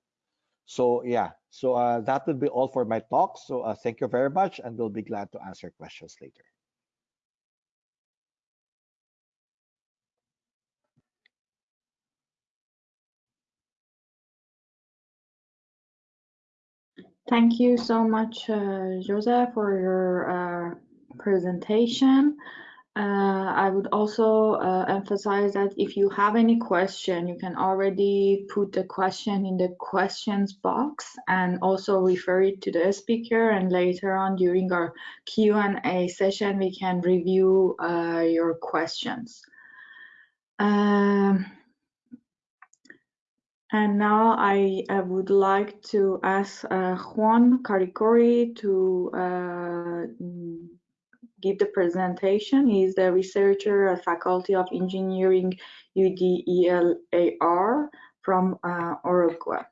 So yeah, so uh, that would be all for my talk. So uh, thank you very much, and we'll be glad to answer questions later. Thank you so much, uh, Joseph, for your uh, presentation. Uh, I would also uh, emphasize that if you have any question, you can already put the question in the questions box and also refer it to the speaker. And later on during our Q&A session, we can review uh, your questions. Um, and now I, I would like to ask uh, Juan Caricori to uh, give the presentation. is the researcher at Faculty of Engineering UDELAR from uh, Uruguay.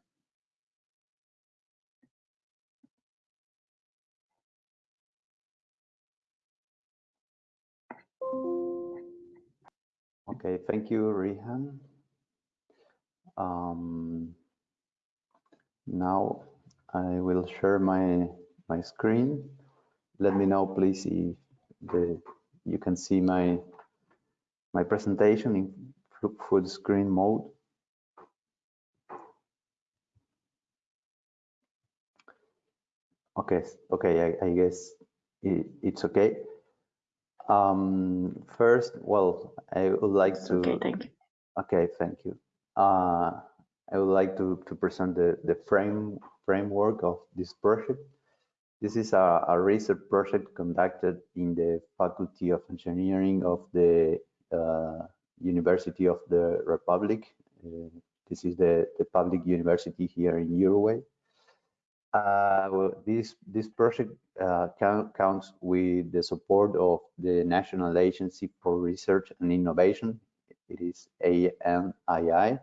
Okay, thank you, Rihan. Um, now I will share my my screen. Let me know, please, if the you can see my my presentation in full screen mode. Okay, okay, I, I guess it, it's okay. Um, first, well, I would like to. Okay, thank you. Okay, thank you. Uh, I would like to, to present the, the frame framework of this project. This is a, a research project conducted in the Faculty of Engineering of the uh, University of the Republic. Uh, this is the, the public university here in Uruguay. Uh, well, this this project uh, count, counts with the support of the National Agency for Research and Innovation. It is ANII,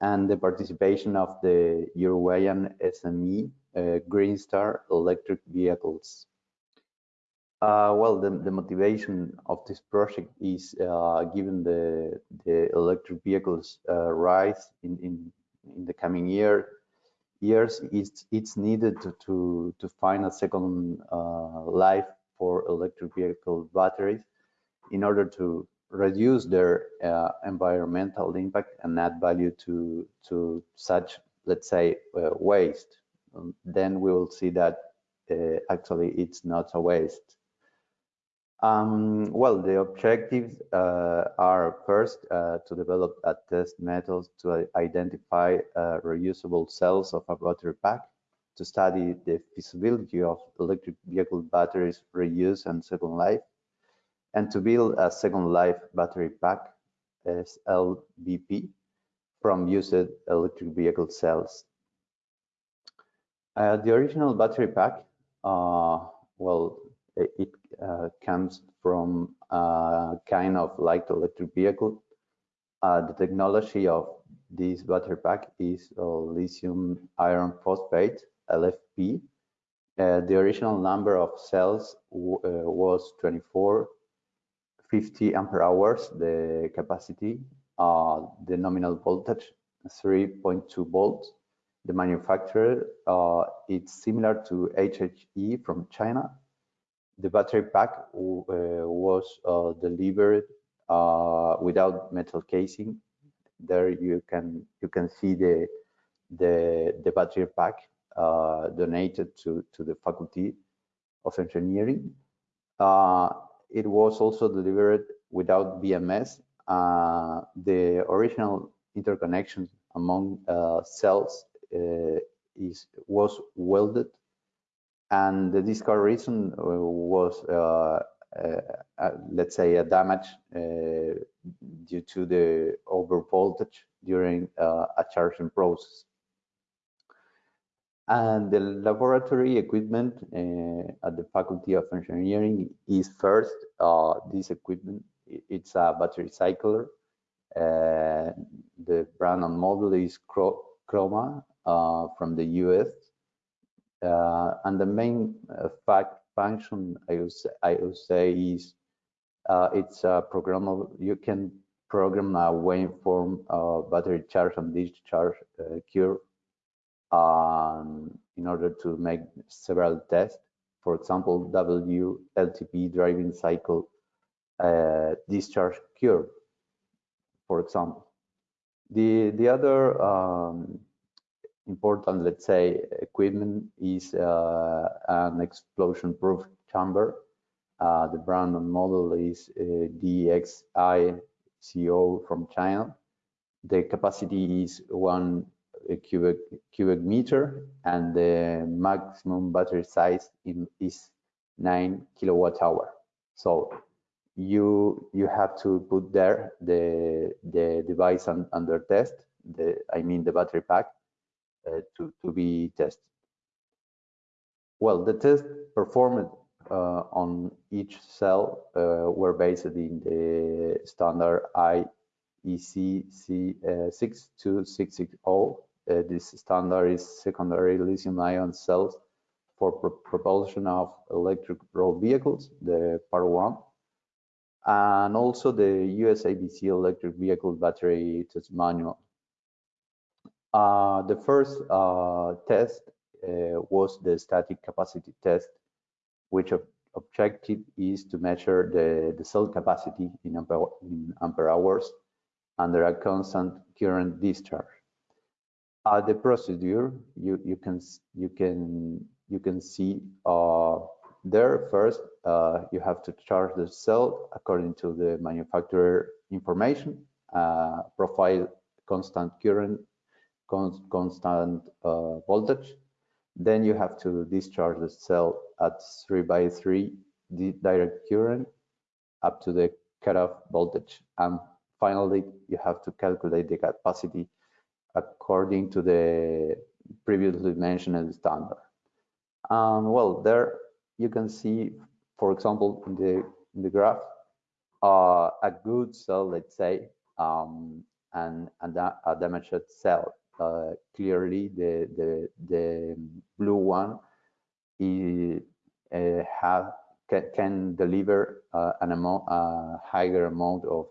and the participation of the Uruguayan SME uh, Green Star Electric Vehicles. Uh, well, the, the, motivation of this project is uh, given the, the electric vehicles uh, rise in, in, in the coming year years, it's, it's needed to, to, to find a second uh, life for electric vehicle batteries in order to reduce their uh, environmental impact and add value to, to such, let's say, uh, waste. Um, then we will see that actually it's not a waste um, well, the objectives uh, are first uh, to develop a test method to identify uh, reusable cells of a battery pack, to study the feasibility of electric vehicle batteries reuse and second life, and to build a second life battery pack, SLBP, from used electric vehicle cells. Uh, the original battery pack, uh, well, it uh, comes from a kind of light electric vehicle. Uh, the technology of this battery pack is lithium iron phosphate, LFP. Uh, the original number of cells was 24, 50 ampere hours, the capacity, uh, the nominal voltage 3.2 volts. The manufacturer, uh, it's similar to HHE from China, the battery pack uh, was uh, delivered uh, without metal casing. There you can you can see the the the battery pack donated to to the Faculty of Engineering. it was also delivered without BMS. the original interconnection among cells is was welded and the discard reason uh, was uh, uh, let's say a damage due to the over voltage during a charging process and the laboratory equipment uh, at the Faculty of Engineering is first uh, this equipment. It's a battery cycler. Uh, the brand and model is Chroma from the US. Uh, and the main uh, fact function I would say, I would say is uh, it's a programmable. You can program a waveform uh, battery charge and discharge uh, curve um, in order to make several tests. For example, WLTP driving cycle uh, discharge curve, for example. The the other um, important, let's say, equipment is uh, an explosion-proof chamber. Uh, the brand and model is uh, DXI-CO from China. The capacity is one cubic cubic meter, and the maximum battery size in, is nine kilowatt hour. So you you have to put there the the device un, under test. The I mean the battery pack uh, to, to be tested. Well, the tests performed uh, on each cell uh, were based in the standard IEC C62660. this standard is secondary lithium-ion cells for pro propulsion of electric road vehicles, the part one, and also the USABC electric vehicle battery test manual. Uh, the first uh, test uh, was the static capacity test, which ob objective is to measure the, the cell capacity in ampere, in ampere hours under a constant current discharge. Uh, the procedure you you can you can you can see uh, there first uh, you have to charge the cell according to the manufacturer information, profile constant current constant uh, voltage. Then you have to discharge the cell at 3 by 3 direct current up to the cutoff voltage. And finally, you have to calculate the capacity according to the previously mentioned standard. And well, there you can see, for example, in the, in the graph, uh, a good cell, let's say, um, and, and a damaged cell. Uh, clearly, the, the, the blue one is, uh, have, can, can deliver uh, an amount, a higher amount of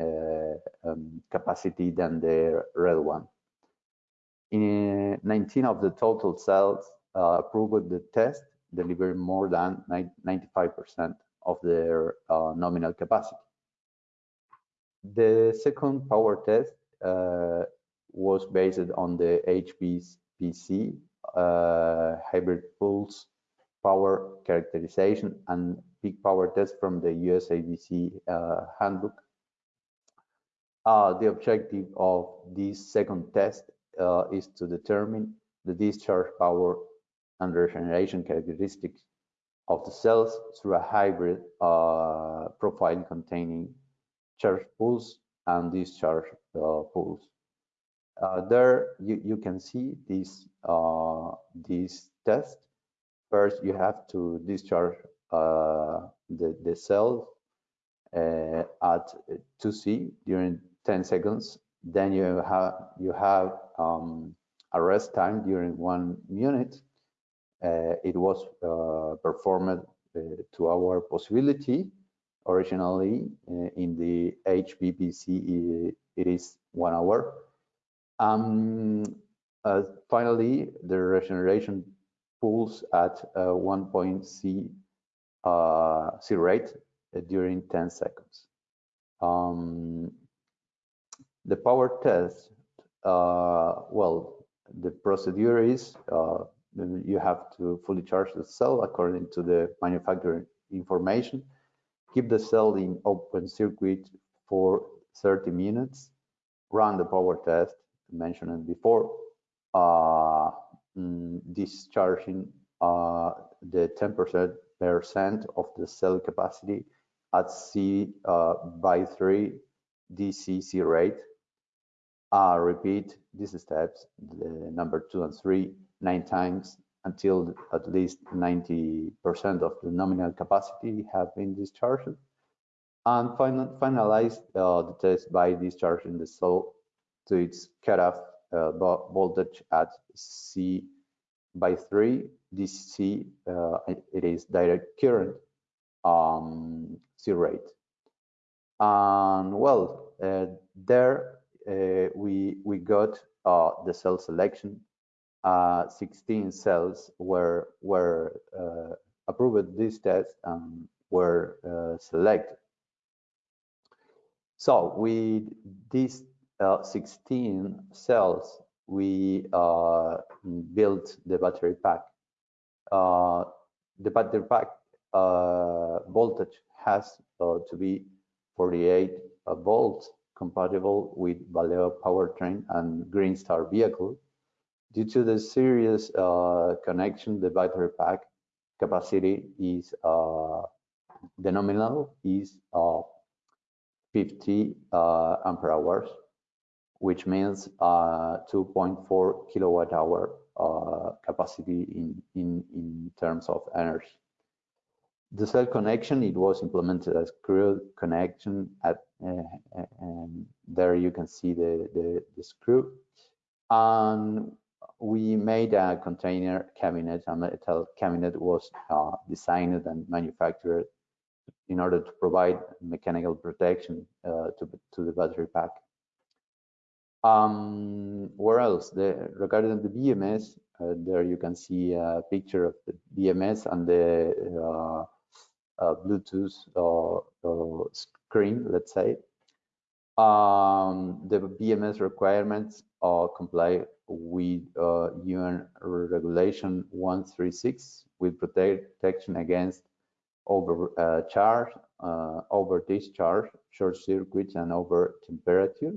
uh, um, capacity than the red one. In 19 of the total cells uh, approved the test delivered more than 95% of their uh, nominal capacity. The second power test uh, was based on the HPPC uh, hybrid pulse power characterization and peak power test from the USABC uh, handbook. Uh, the objective of this second test uh, is to determine the discharge power and regeneration characteristics of the cells through a hybrid uh, profile containing charge pulse and discharge uh, pulse. Uh, there you, you can see this, uh, this test. First, you have to discharge uh, the, the cell uh, at 2C during 10 seconds. Then you have, you have um, a rest time during one minute uh, it was uh, performed to our possibility. Originally, in the HPPC, it is one hour. Um, finally, the regeneration pulse at 1.c C rate during 10 seconds. Um, the power test, uh, well, the procedure is uh, you have to fully charge the cell according to the manufacturer information. Keep the cell in open circuit for 30 minutes. Run the power test mentioned before. Uh, mm, discharging uh, the 10% of the cell capacity at C uh, by 3 DCC rate. Uh, repeat these steps, the number two and three, nine times until at least 90% of the nominal capacity have been discharged. And final, finalize uh, the test by discharging the cell to its cutoff uh, voltage at C by 3 DC. Uh, it is direct current um, C rate. And well, uh, there uh, we we got uh, the cell selection uh, 16 cells were were approved this test and were selected. So with these uh, 16 cells, we uh, built the battery pack. Uh, the battery pack voltage has to be 48 volts compatible with Valeo powertrain and Greenstar vehicle Due to the series uh, connection, the battery pack capacity is uh, the nominal is uh, 50 uh, ampere hours, which means uh, 2.4 kilowatt hour uh, capacity in, in, in terms of energy. The cell connection, it was implemented as screw connection at, and there you can see the, the, the screw. And we made a container cabinet, a metal cabinet was uh, designed and manufactured in order to provide mechanical protection uh, to, to the battery pack. Um, where else? The, regarding the BMS, uh, there you can see a picture of the BMS and the uh, uh, Bluetooth uh, screen, let's say. Um, the BMS requirements comply with uh, UN regulation 136 with protection against overcharge, uh, uh, over discharge, short circuits, and over temperature.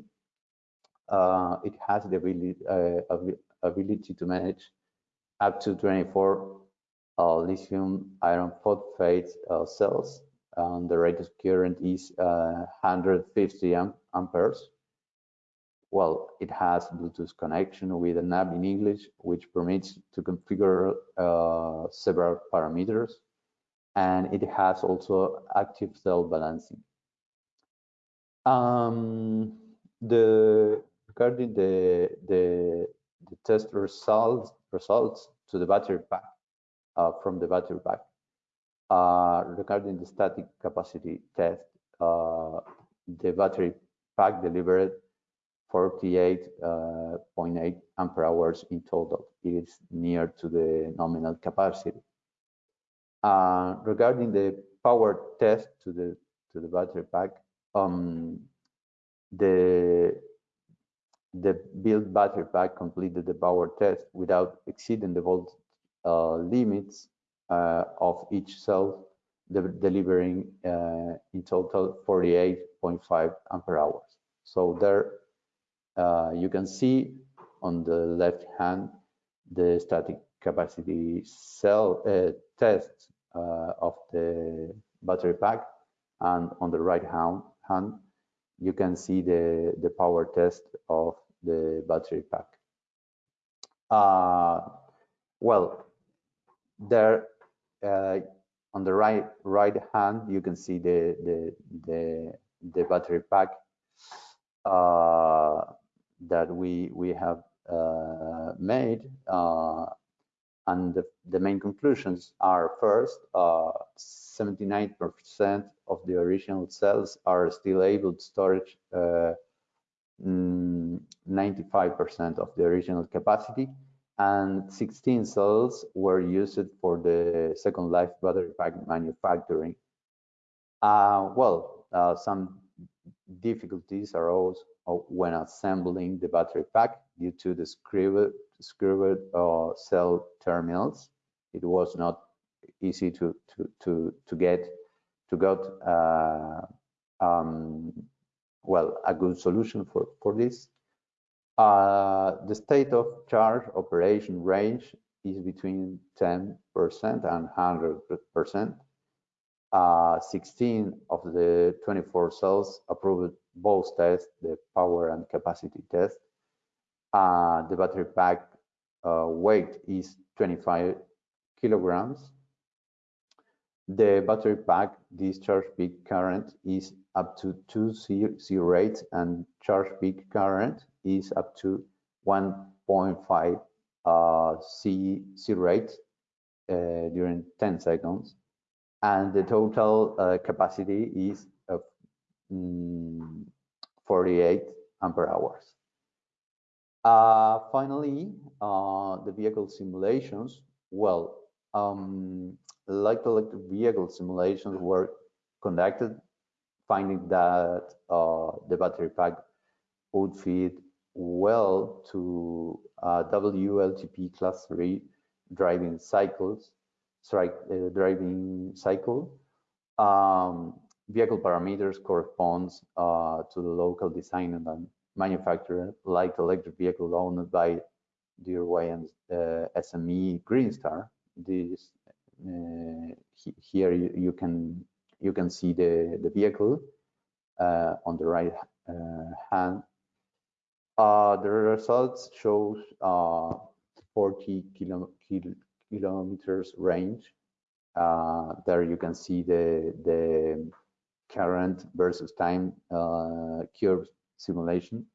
Uh, it has the ability, uh, ability to manage up to 24 uh, lithium iron phosphate cells. And the rate of current is 150 amp amperes. Well, it has Bluetooth connection with an app in English, which permits to configure uh, several parameters. And it has also active cell balancing. Um, the regarding the, the the test results results to the battery pack uh, from the battery pack. Uh, regarding the static capacity test, uh, the battery pack delivered 48.8 uh, ampere hours in total. It is near to the nominal capacity. Uh, regarding the power test to the to the battery pack, um, the the built battery pack completed the power test without exceeding the volt uh, limits uh, of each cell, de delivering uh, in total 48.5 ampere hours. So there uh, you can see on the left hand the static capacity cell uh, test uh, of the battery pack and on the right hand, hand you can see the, the power test of the battery pack. Uh, well, there uh, on the right right hand you can see the the the, the battery pack uh, that we we have uh, made uh, and the, the, main conclusions are first 79% uh, of the original cells are still able to storage 95% mm, of the original capacity and 16 cells were used for the second life battery pack manufacturing. Uh, well, uh, some difficulties arose when assembling the battery pack due to the screwed, screwed uh, cell terminals. It was not easy to to to to get to get uh, um, well a good solution for for this. Uh, the state of charge operation range is between 10% and 100%. Uh, 16 of the 24 cells approved both tests, the power and capacity test. Uh, the battery pack uh, weight is 25 kilograms. The battery pack discharge peak current is up to 2 C, rates and charge peak current is up to 1.5 uh, C, C rate uh, during 10 seconds and the total uh, capacity is of mm, 48 ampere hours. Uh, finally, uh, the vehicle simulations. Well, um, light electric vehicle simulations were conducted, finding that uh, the battery pack would fit well to uh, WLTP class 3 driving cycles strike uh, driving cycle. Um, vehicle parameters corresponds uh, to the local design and manufacturer, like electric vehicle owned by DRY and uh, SME Greenstar. This uh, here you, you, can you can see the the vehicle uh, on the right uh, hand. the results shows 40 kilo, kilo, kilometers range. Uh, there you can see the, the current versus time uh, curve simulation.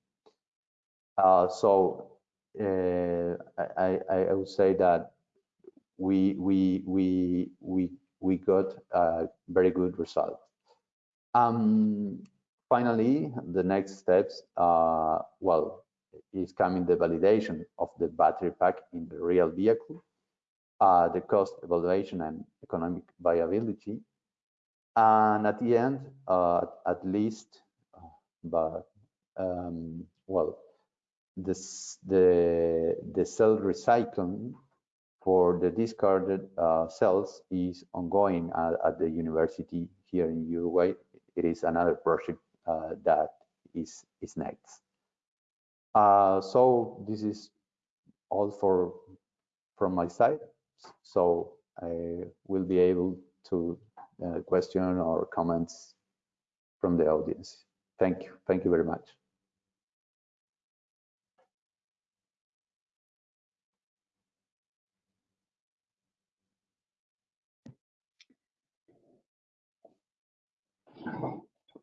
Uh, so uh, I, I, would say that we we we we we got a very good result. Um, finally, the next steps, uh, well, is coming the validation of the battery pack in the real vehicle uh, the cost evaluation and economic viability. And at the end, uh, at least, uh, but um, well, this, the the cell recycling for the discarded uh, cells is ongoing at, at, the university here in Uruguay. It is another project uh, that is is next. Uh, so this is all for from my side so I will be able to uh, question or comments from the audience. Thank you. Thank you very much.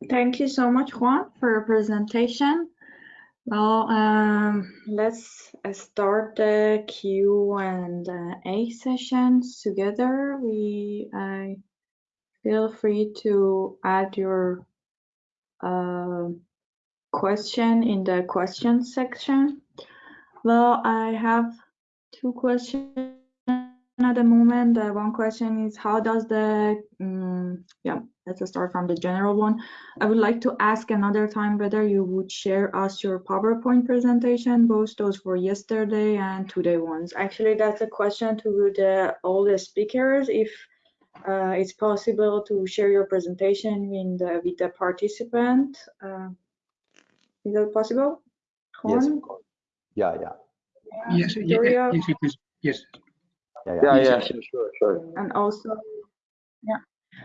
Thank you so much, Juan, for your presentation. Well, um, let's start the Q and uh, A sessions together. We uh, feel free to add your uh, question in the question section. Well, I have two questions at the moment. Uh, one question is how does the um, yeah let's start from the general one. I would like to ask another time whether you would share us your PowerPoint presentation, both those for yesterday and today ones. Actually, that's a question to the all the speakers. If uh, it's possible to share your presentation in the, with the participant. Uh, is that possible? Yes, Juan? of course. Yeah, yeah. Yes, ye- yes, it is. Yes. Yeah, yeah. Yeah, yeah, sure, sure, sure. and also yeah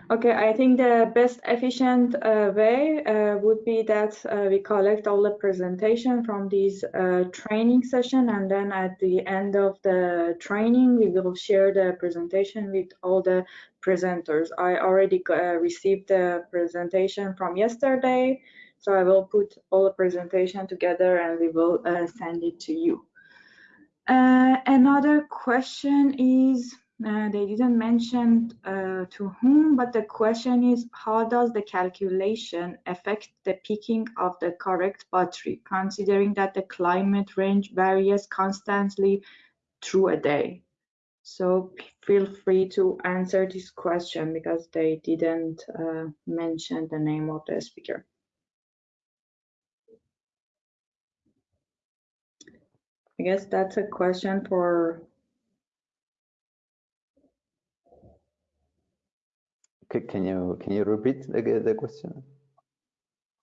okay i think the best efficient uh, way uh, would be that uh, we collect all the presentation from these uh, training session and then at the end of the training we will share the presentation with all the presenters i already uh, received the presentation from yesterday so i will put all the presentation together and we will uh, send it to you uh, another question is, uh, they didn't mention uh, to whom, but the question is, how does the calculation affect the picking of the correct battery, considering that the climate range varies constantly through a day? So feel free to answer this question because they didn't uh, mention the name of the speaker. I guess that's a question for Can you can you repeat the the question?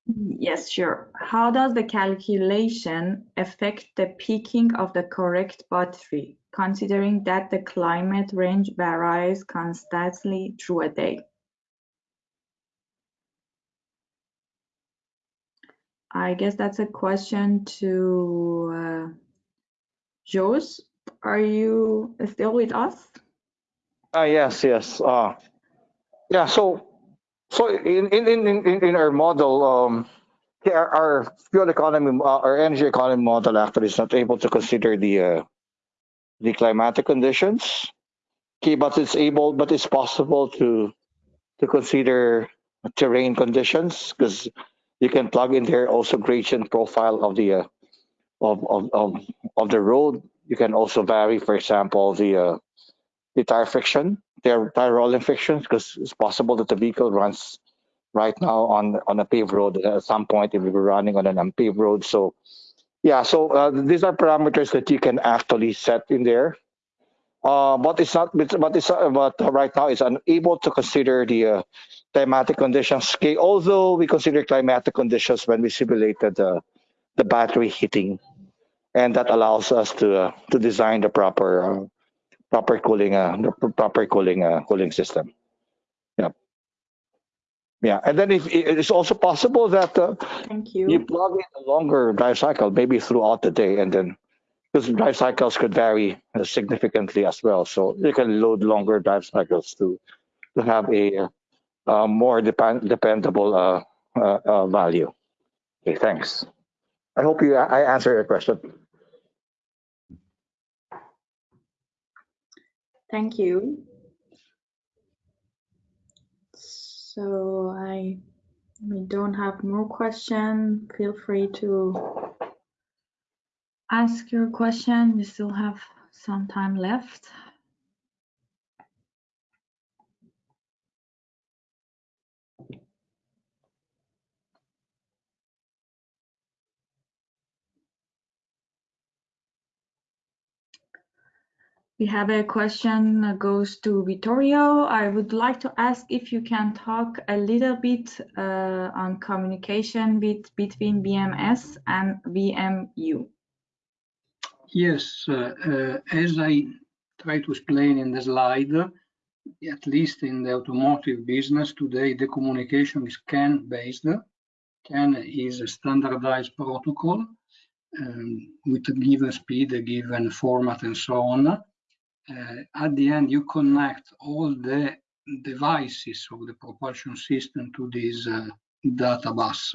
Yes, sure. How does the calculation affect the picking of the correct battery, considering that the climate range varies constantly through a day? I guess that's a question to uh, Jos. Are you still with us? Ah, yes, yes. Uh, yeah, so so in in in in, in our model, um, our, our fuel economy, uh, our energy economy model actually is not able to consider the uh, the climatic conditions. Okay, but it's able, but it's possible to to consider terrain conditions because you can plug in there also gradient profile of the uh, of, of of of the road. You can also vary, for example, the uh, the tire friction, their tire rolling friction, because it's possible that the vehicle runs right now on on a paved road. At some point, it will be running on an unpaved road. So, yeah, so uh, these are parameters that you can actually set in there. Uh, but it's not. But but it's uh, but right now it's unable to consider the uh, climatic conditions. Okay, although we consider climatic conditions when we simulated the the battery heating, and that allows us to uh, to design the proper uh, proper cooling uh, the pr- proper cooling uh, cooling system. Yeah, yeah, and then if it's also possible that uh, Thank you you. plug in a longer drive cycle, maybe throughout the day, and then because drive cycles could vary uh, significantly as well, so you can load longer drive cycles to to have a uh, uh, more depend dependable uh, uh, uh, value. Okay, thanks. I hope you I answered your question. Thank you. So I we don't have more question. Feel free to ask your question. We still have some time left. We have a question that goes to Vittorio. I would like to ask if you can talk a little bit uh, on communication with, between BMS and VMU. Yes, uh, uh, as I try to explain in the slide, at least in the automotive business today, the communication is CAN based. CAN is a standardized protocol um, with a given speed, a given format, and so on. Uh, at the end, you connect all the devices of the propulsion system to this uh, data bus.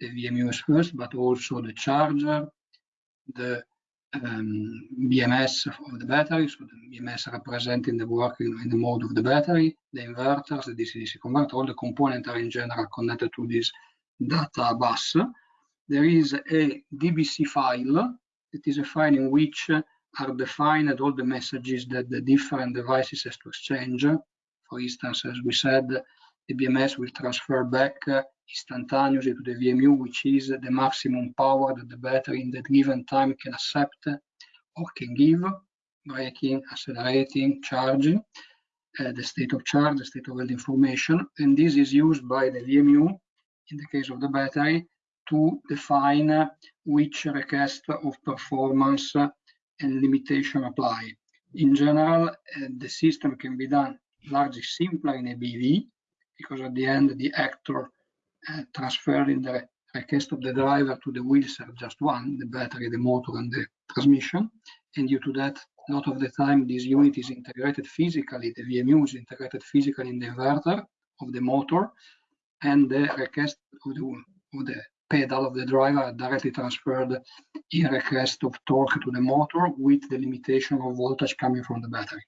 The VMU is first, but also the charger, the um, BMS of the battery, so the BMS representing the working in the mode of the battery, the inverters, the DC-DC converter, all the components are in general connected to this data bus. There is a DBC file, it is a file in which are defined all the messages that the different devices has to exchange. For instance, as we said, the BMS will transfer back instantaneously to the VMU, which is the maximum power that the battery in that given time can accept or can give, braking, accelerating, charging, uh, the state of charge, the state of health information. And this is used by the VMU, in the case of the battery, to define which request of performance and limitation apply. In general, uh, the system can be done largely simpler in a BEV, because at the end, the actor uh, transferring the request of the driver to the wheels are just one, the battery, the motor, and the transmission. And due to that, a lot of the time, this unit is integrated physically, the VMU is integrated physically in the inverter of the motor, and the request of the, of the pedal of the driver are directly transferred in request of torque to the motor with the limitation of voltage coming from the battery.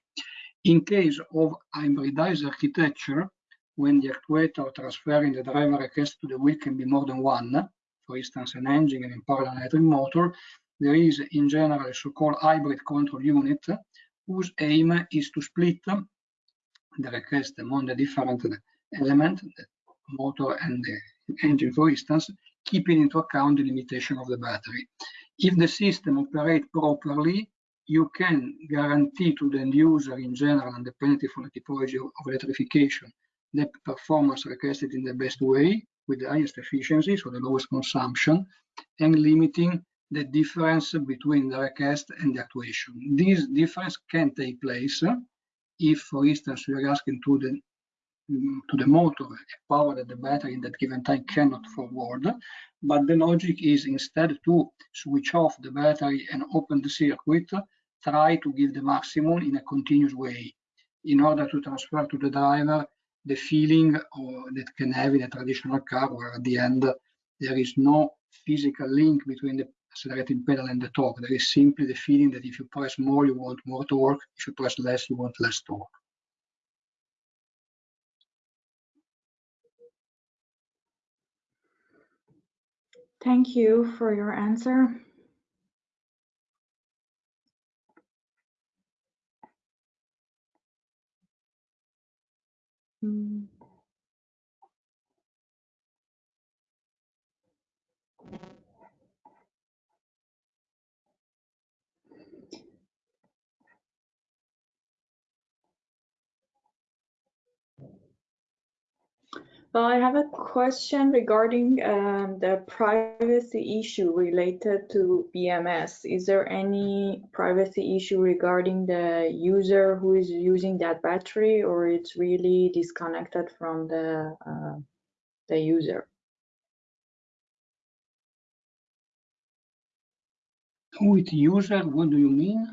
In case of hybridized architecture, when the actuator transferring the driver request to the wheel can be more than one, for instance, an engine and a parallel electric motor, there is in general a so-called hybrid control unit whose aim is to split the request among the different elements, the motor and the engine, for instance, keeping into account the limitation of the battery. If the system operates properly, you can guarantee to the end user in general, and independently from the typology of electrification, the performance requested in the best way with the highest efficiency, so the lowest consumption, and limiting the difference between the request and the actuation. This difference can take place if, for instance, we are asking to the to the motor a power that the battery in that given time cannot forward. But the logic is instead to switch off the battery and open the circuit, try to give the maximum in a continuous way in order to transfer to the driver the feeling or, that can have in a traditional car where at the end there is no physical link between the accelerating pedal and the torque. There is simply the feeling that if you press more, you want more torque. If you press less, you want less torque. Thank you for your answer. Mm. Well, I have a question regarding um, the privacy issue related to BMS. Is there any privacy issue regarding the user who is using that battery, or it's really disconnected from the uh, the user? With user, what do you mean?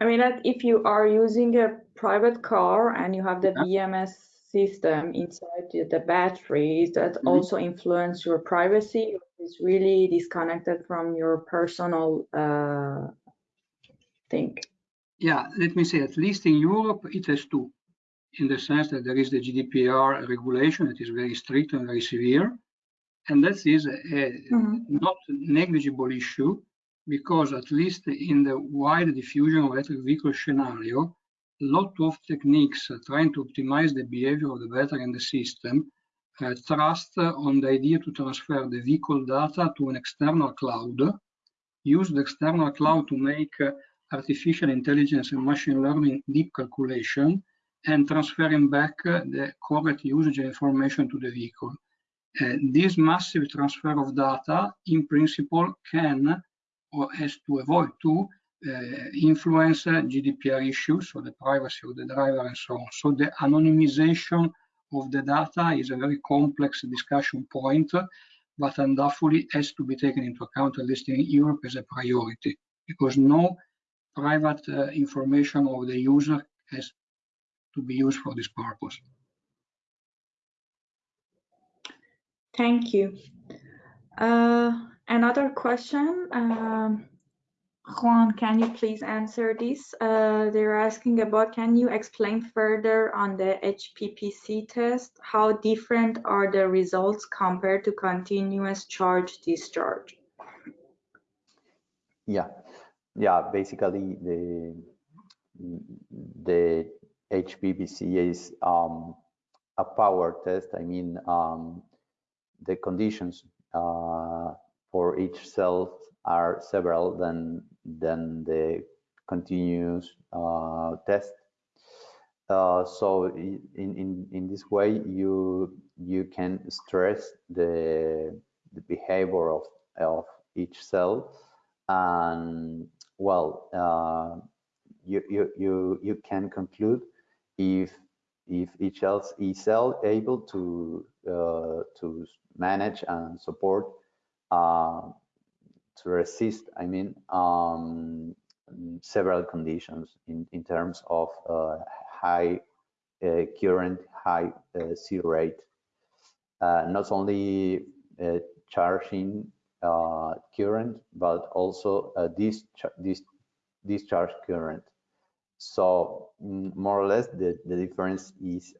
I mean, that if you are using a private car and you have the yeah. BMS system inside the battery that mm -hmm. also influence your privacy is really disconnected from your personal uh, thing yeah let me say at least in europe it has two in the sense that there is the gdpr regulation that is very strict and very severe and that is a, mm -hmm. not negligible issue because at least in the wide diffusion of electric vehicle scenario lot of techniques trying to optimize the behavior of the battery and the system uh, trust on the idea to transfer the vehicle data to an external cloud, use the external cloud to make uh, artificial intelligence and machine learning deep calculation, and transferring back uh, the correct usage information to the vehicle. Uh, this massive transfer of data, in principle, can, or has to avoid to, influence GDPR issues, so the privacy of the driver and so on. So the anonymization of the data is a very complex discussion point, but undoubtedly has to be taken into account, at least in Europe, as a priority, because no private uh, information of the user has to be used for this purpose. Thank you. Uh, another question. Um, Juan, can you please answer this? Uh, they're asking about, can you explain further on the HPPC test? How different are the results compared to continuous charge discharge? Yeah, yeah, basically the, the HPPC is um, a power test. I mean, um, the conditions uh, for each cell are several than than the continuous uh, test. Uh, so in, in in this way you you can stress the, the behavior of of each cell and well uh, you, you you you can conclude if if each else is cell able to uh, to manage and support uh, to resist, I mean, um, several conditions in, in terms of uh, high uh, current, high uh, C rate, uh, not only uh, charging uh, current, but also this, this discharge current. So mm, more or less the, the difference is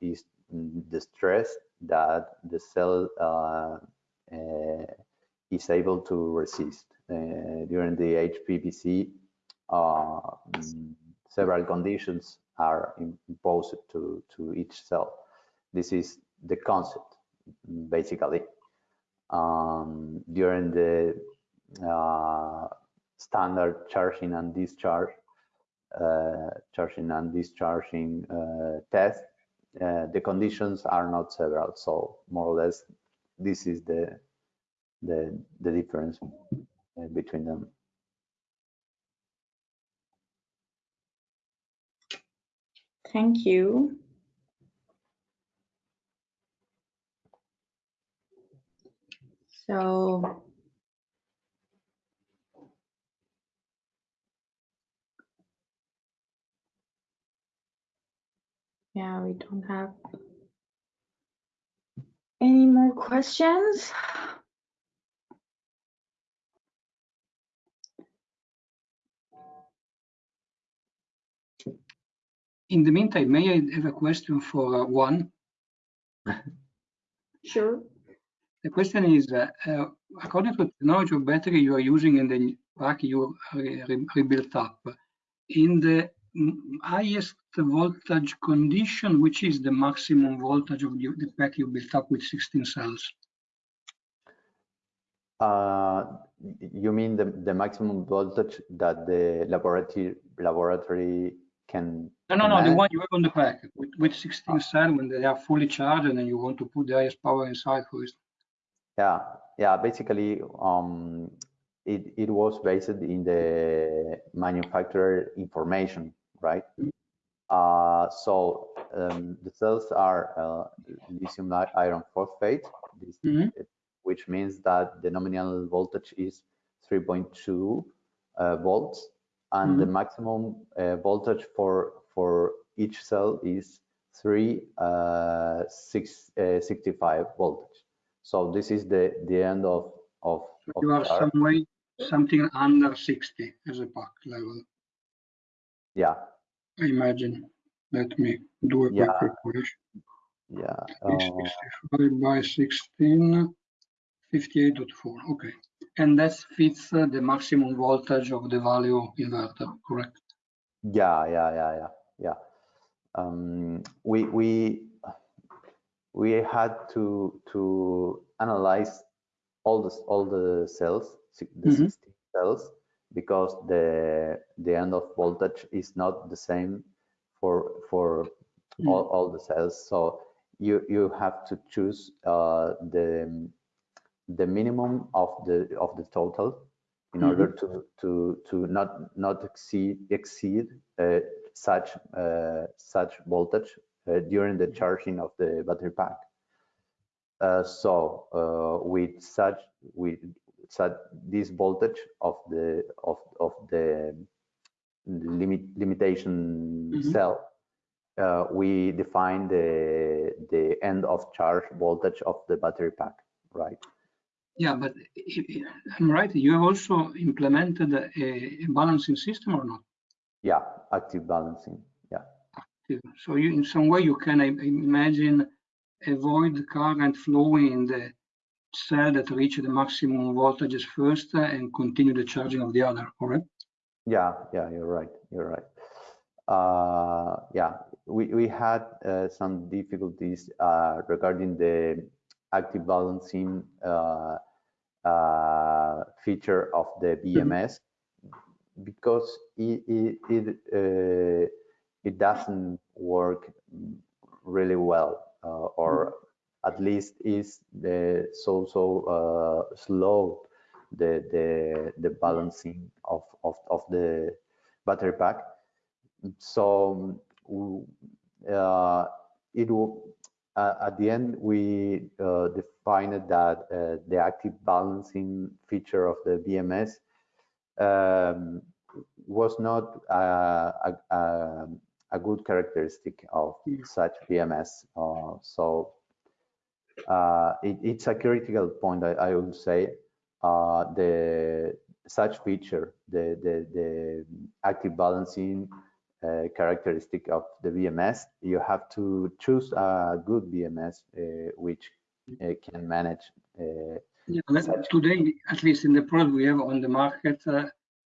is the stress that the cell is able to resist. Uh, during the HPPC, uh, mm, several conditions are imposed to, to each cell. This is the concept, basically. Um, during the uh, standard charging and discharge, uh, charging and discharging uh, test, uh, the conditions are not several. So more or less, this is the the the difference uh, between them. Thank you. So yeah, we don't have any more questions. In the meantime, may I have a question for uh, Juan? *laughs* Sure. The question is, uh, uh, according to the technology of battery you are using in the pack you re rebuilt up, in the highest voltage condition, which is the maximum voltage of the, the pack you built up with 16 cells? Uh, you mean the, the maximum voltage that the laboratory laboratory can no no no the one you have on the pack with, with 16 cell when they are fully charged and then you want to put the highest power inside for it. Yeah yeah basically um it it was based in the manufacturer information right? Uh so um, the cells are uh, lithium iron phosphate this, mm -hmm. which means that the nominal voltage is 3.2 uh, volts and mm -hmm. the maximum uh, voltage for for each cell is 3 uh, six, uh, 65 voltage. So this is the the end of of, of you are some way something under 60 as a pack level. Yeah. I imagine. Let me do a quick yeah. calculation. Yeah. Uh, by 16, 58.4. Okay and that fits uh, the maximum voltage of the value inverter, correct? Yeah, yeah, yeah, yeah, yeah. Um, we we we had to to analyze all the all the cells, the mm -hmm. 16 cells, because the the end of voltage is not the same for for mm. all, all the cells. So you you have to choose uh, the the minimum of the of the total in mm -hmm. order to to to not not exceed exceed uh, such uh, such voltage uh, during the charging of the battery pack. Uh, so uh, with such with such this voltage of the of of the limit limitation Mhm. cell, uh, we define the the end of charge voltage of the battery pack, right? Yeah, but I'm right. You have also implemented a, a balancing system or not? Yeah, active balancing. Yeah. Active. So you, in some way, you can I imagine avoid the current flowing in the cell that reach the maximum voltages first uh, and continue the charging of the other, correct? Yeah, yeah, you're right. You're right. Uh, yeah, we, we had uh, some difficulties uh, regarding the active balancing uh, uh, feature of the BMS because it it it, uh, it doesn't work really well uh, or at least is the so so uh, slow the the the balancing of of, of the battery pack. So uh, it will uh, at the end we uh, defined that uh, the active balancing feature of the BMS um, was not uh, a, a, a good characteristic of Yeah. such BMS. Uh, so uh, it, it's a critical point, I, I would say. Uh, the such feature, the the, the active balancing uh, characteristic of the BMS, you have to choose a good BMS uh, which uh, can manage. Uh, Yeah, today, at least in the product we have on the market, uh,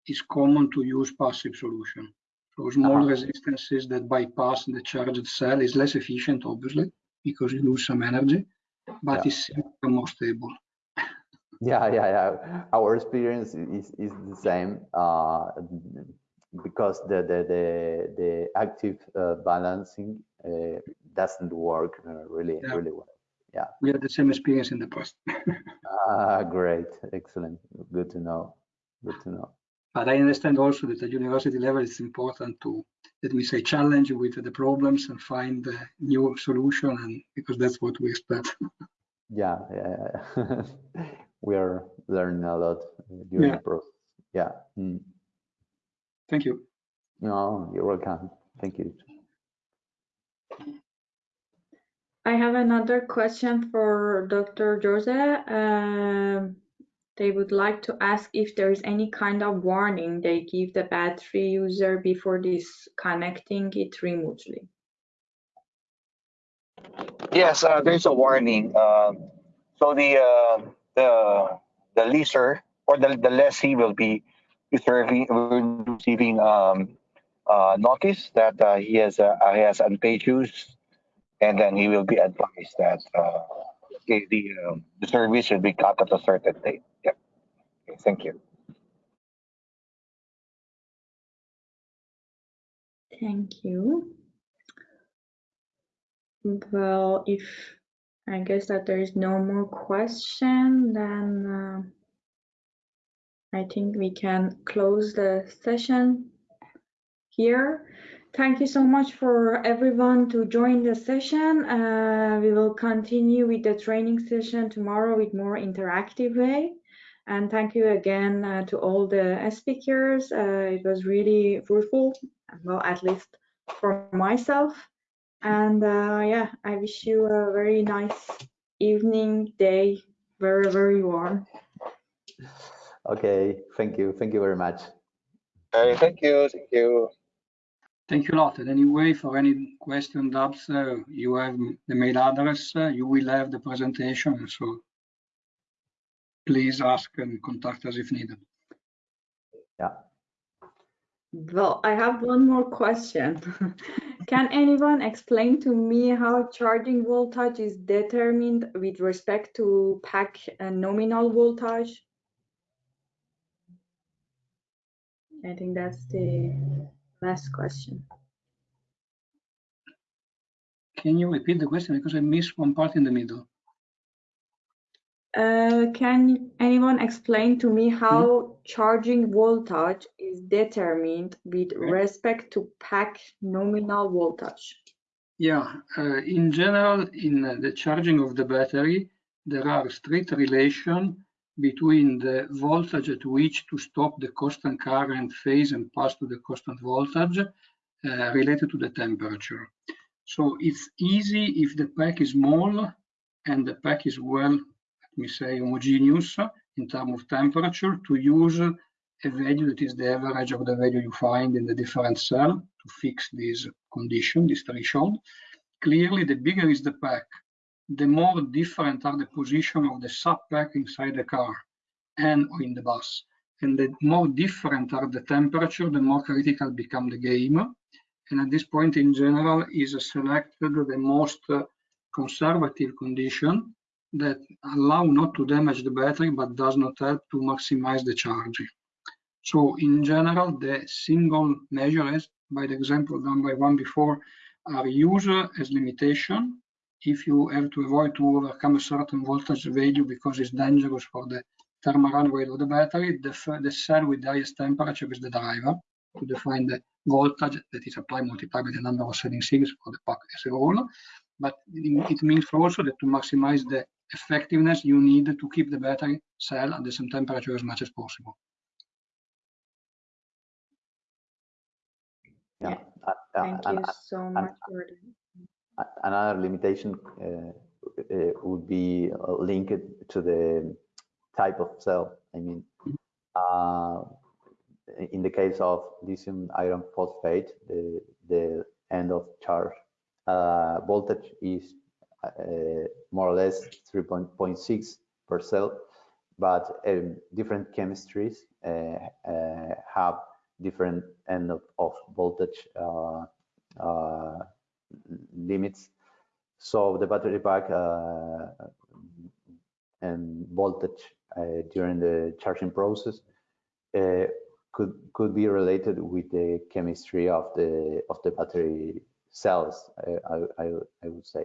it's common to use passive solution. So small Uh-huh. resistances that bypass the charged cell is less efficient, obviously, because you lose some energy, but Yeah. it's more stable. *laughs* Yeah, yeah, yeah. Our experience is, is the same uh, because the the the, the active uh, balancing uh, doesn't work uh, really Yeah. really well. Yeah, we had the same experience in the past. *laughs* Ah, great, excellent, good to know. Good to know. But I understand also that at university level, it's important to, let me say, challenge with the problems and find a new solution, and because that's what we expect. *laughs* Yeah, yeah, yeah. *laughs* we are learning a lot during Yeah. the process. Yeah. Mm. Thank you. No, you're welcome. Thank you. I have another question for Dr. Jose. Um, they would like to ask if there is any kind of warning they give the battery user before disconnecting it remotely. Yes, uh, there's a warning. Um, so the uh, the the leaser or the the lessee will be be receiving um, uh, notice that uh, he has uh, he has unpaid dues, and then he will be advised that uh, the um, the service should be cut at a certain date. Yep. Okay, thank you. Thank you. Well, if I guess that there is no more question, then uh, I think we can close the session here. Thank you so much for everyone to join the session. Uh, we will continue with the training session tomorrow with more interactive way. And thank you again uh, to all the speakers. Uh, it was really fruitful, well, at least for myself. And uh, yeah, I wish you a very nice evening, day, wherever you are. Okay, thank you. Thank you very much. Okay, thank you. Thank you. Thank you a lot. And anyway, for any question, doubts, uh, you have the mail address, uh, you will have the presentation, so please ask and contact us if needed. Yeah. Well, I have one more question. *laughs* Can anyone explain to me how charging voltage is determined with respect to pack and nominal voltage? I think that's the last question. Can you repeat the question because I missed one part in the middle? Uh, can anyone explain to me how charging voltage is determined with respect to pack nominal voltage? Yeah, uh, in general, in uh, the charging of the battery, there are strict relation between the voltage at which to stop the constant current phase and pass to the constant voltage uh, related to the temperature. So it's easy if the pack is small and the pack is well, let me say, homogeneous in terms of temperature to use a value that is the average of the value you find in the different cell to fix this condition, this threshold. Clearly, the bigger is the pack, the more different are the position of the sub-pack inside the car and in the bus. And the more different are the temperature, the more critical become the game. And at this point, in general, is selected the most uh, conservative condition that allow not to damage the battery, but does not help to maximize the charging. So in general, the single measures, by the example done by Juan before, are used as limitation if you have to avoid to overcome a certain voltage value because it's dangerous for the thermal runaway of the battery, the, the cell with the highest temperature is the driver to define the voltage that is applied multiplied by the number of setting series for the pack as a whole. But it means also that to maximize the effectiveness, you need to keep the battery cell at the same temperature as much as possible. Yeah. Yeah. Thank Uh, you and- so and- much for the A- Another limitation uh, uh, would be uh, linked to the type of cell. I mean, in the case of lithium iron phosphate, the, the end of charge voltage is more or less 3.6 per cell, but um, different chemistries have different end of, of voltage uh, uh, limits. So the battery pack uh, and voltage uh, during the charging process uh, could could be related with the chemistry of the of the battery cells. I I, I would say.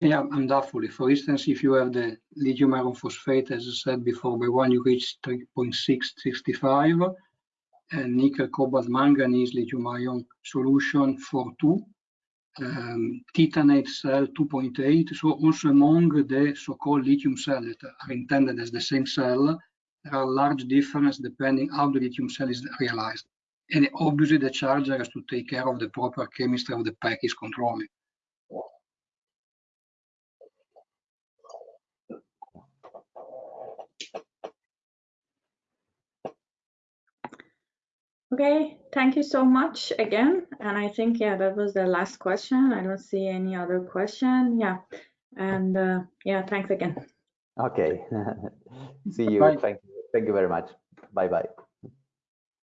Yeah, undoubtedly. For instance, if you have the lithium iron phosphate, as I said before, by Juan you reach 3.665, and nickel, cobalt, manganese, lithium ion solution for two, um, titanate cell 2.8. So also among the so-called lithium cells that are intended as the same cell, there are large differences depending how the lithium cell is realized. And obviously the charger has to take care of the proper chemistry of the pack is controlling. Okay, thank you so much again. And I think, yeah, that was the last question. I don't see any other question. Yeah. And uh, yeah, thanks again. Okay. *laughs* See you. Bye. Thank you. Thank you very much. Bye bye.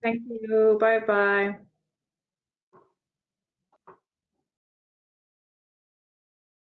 Thank you. Bye bye.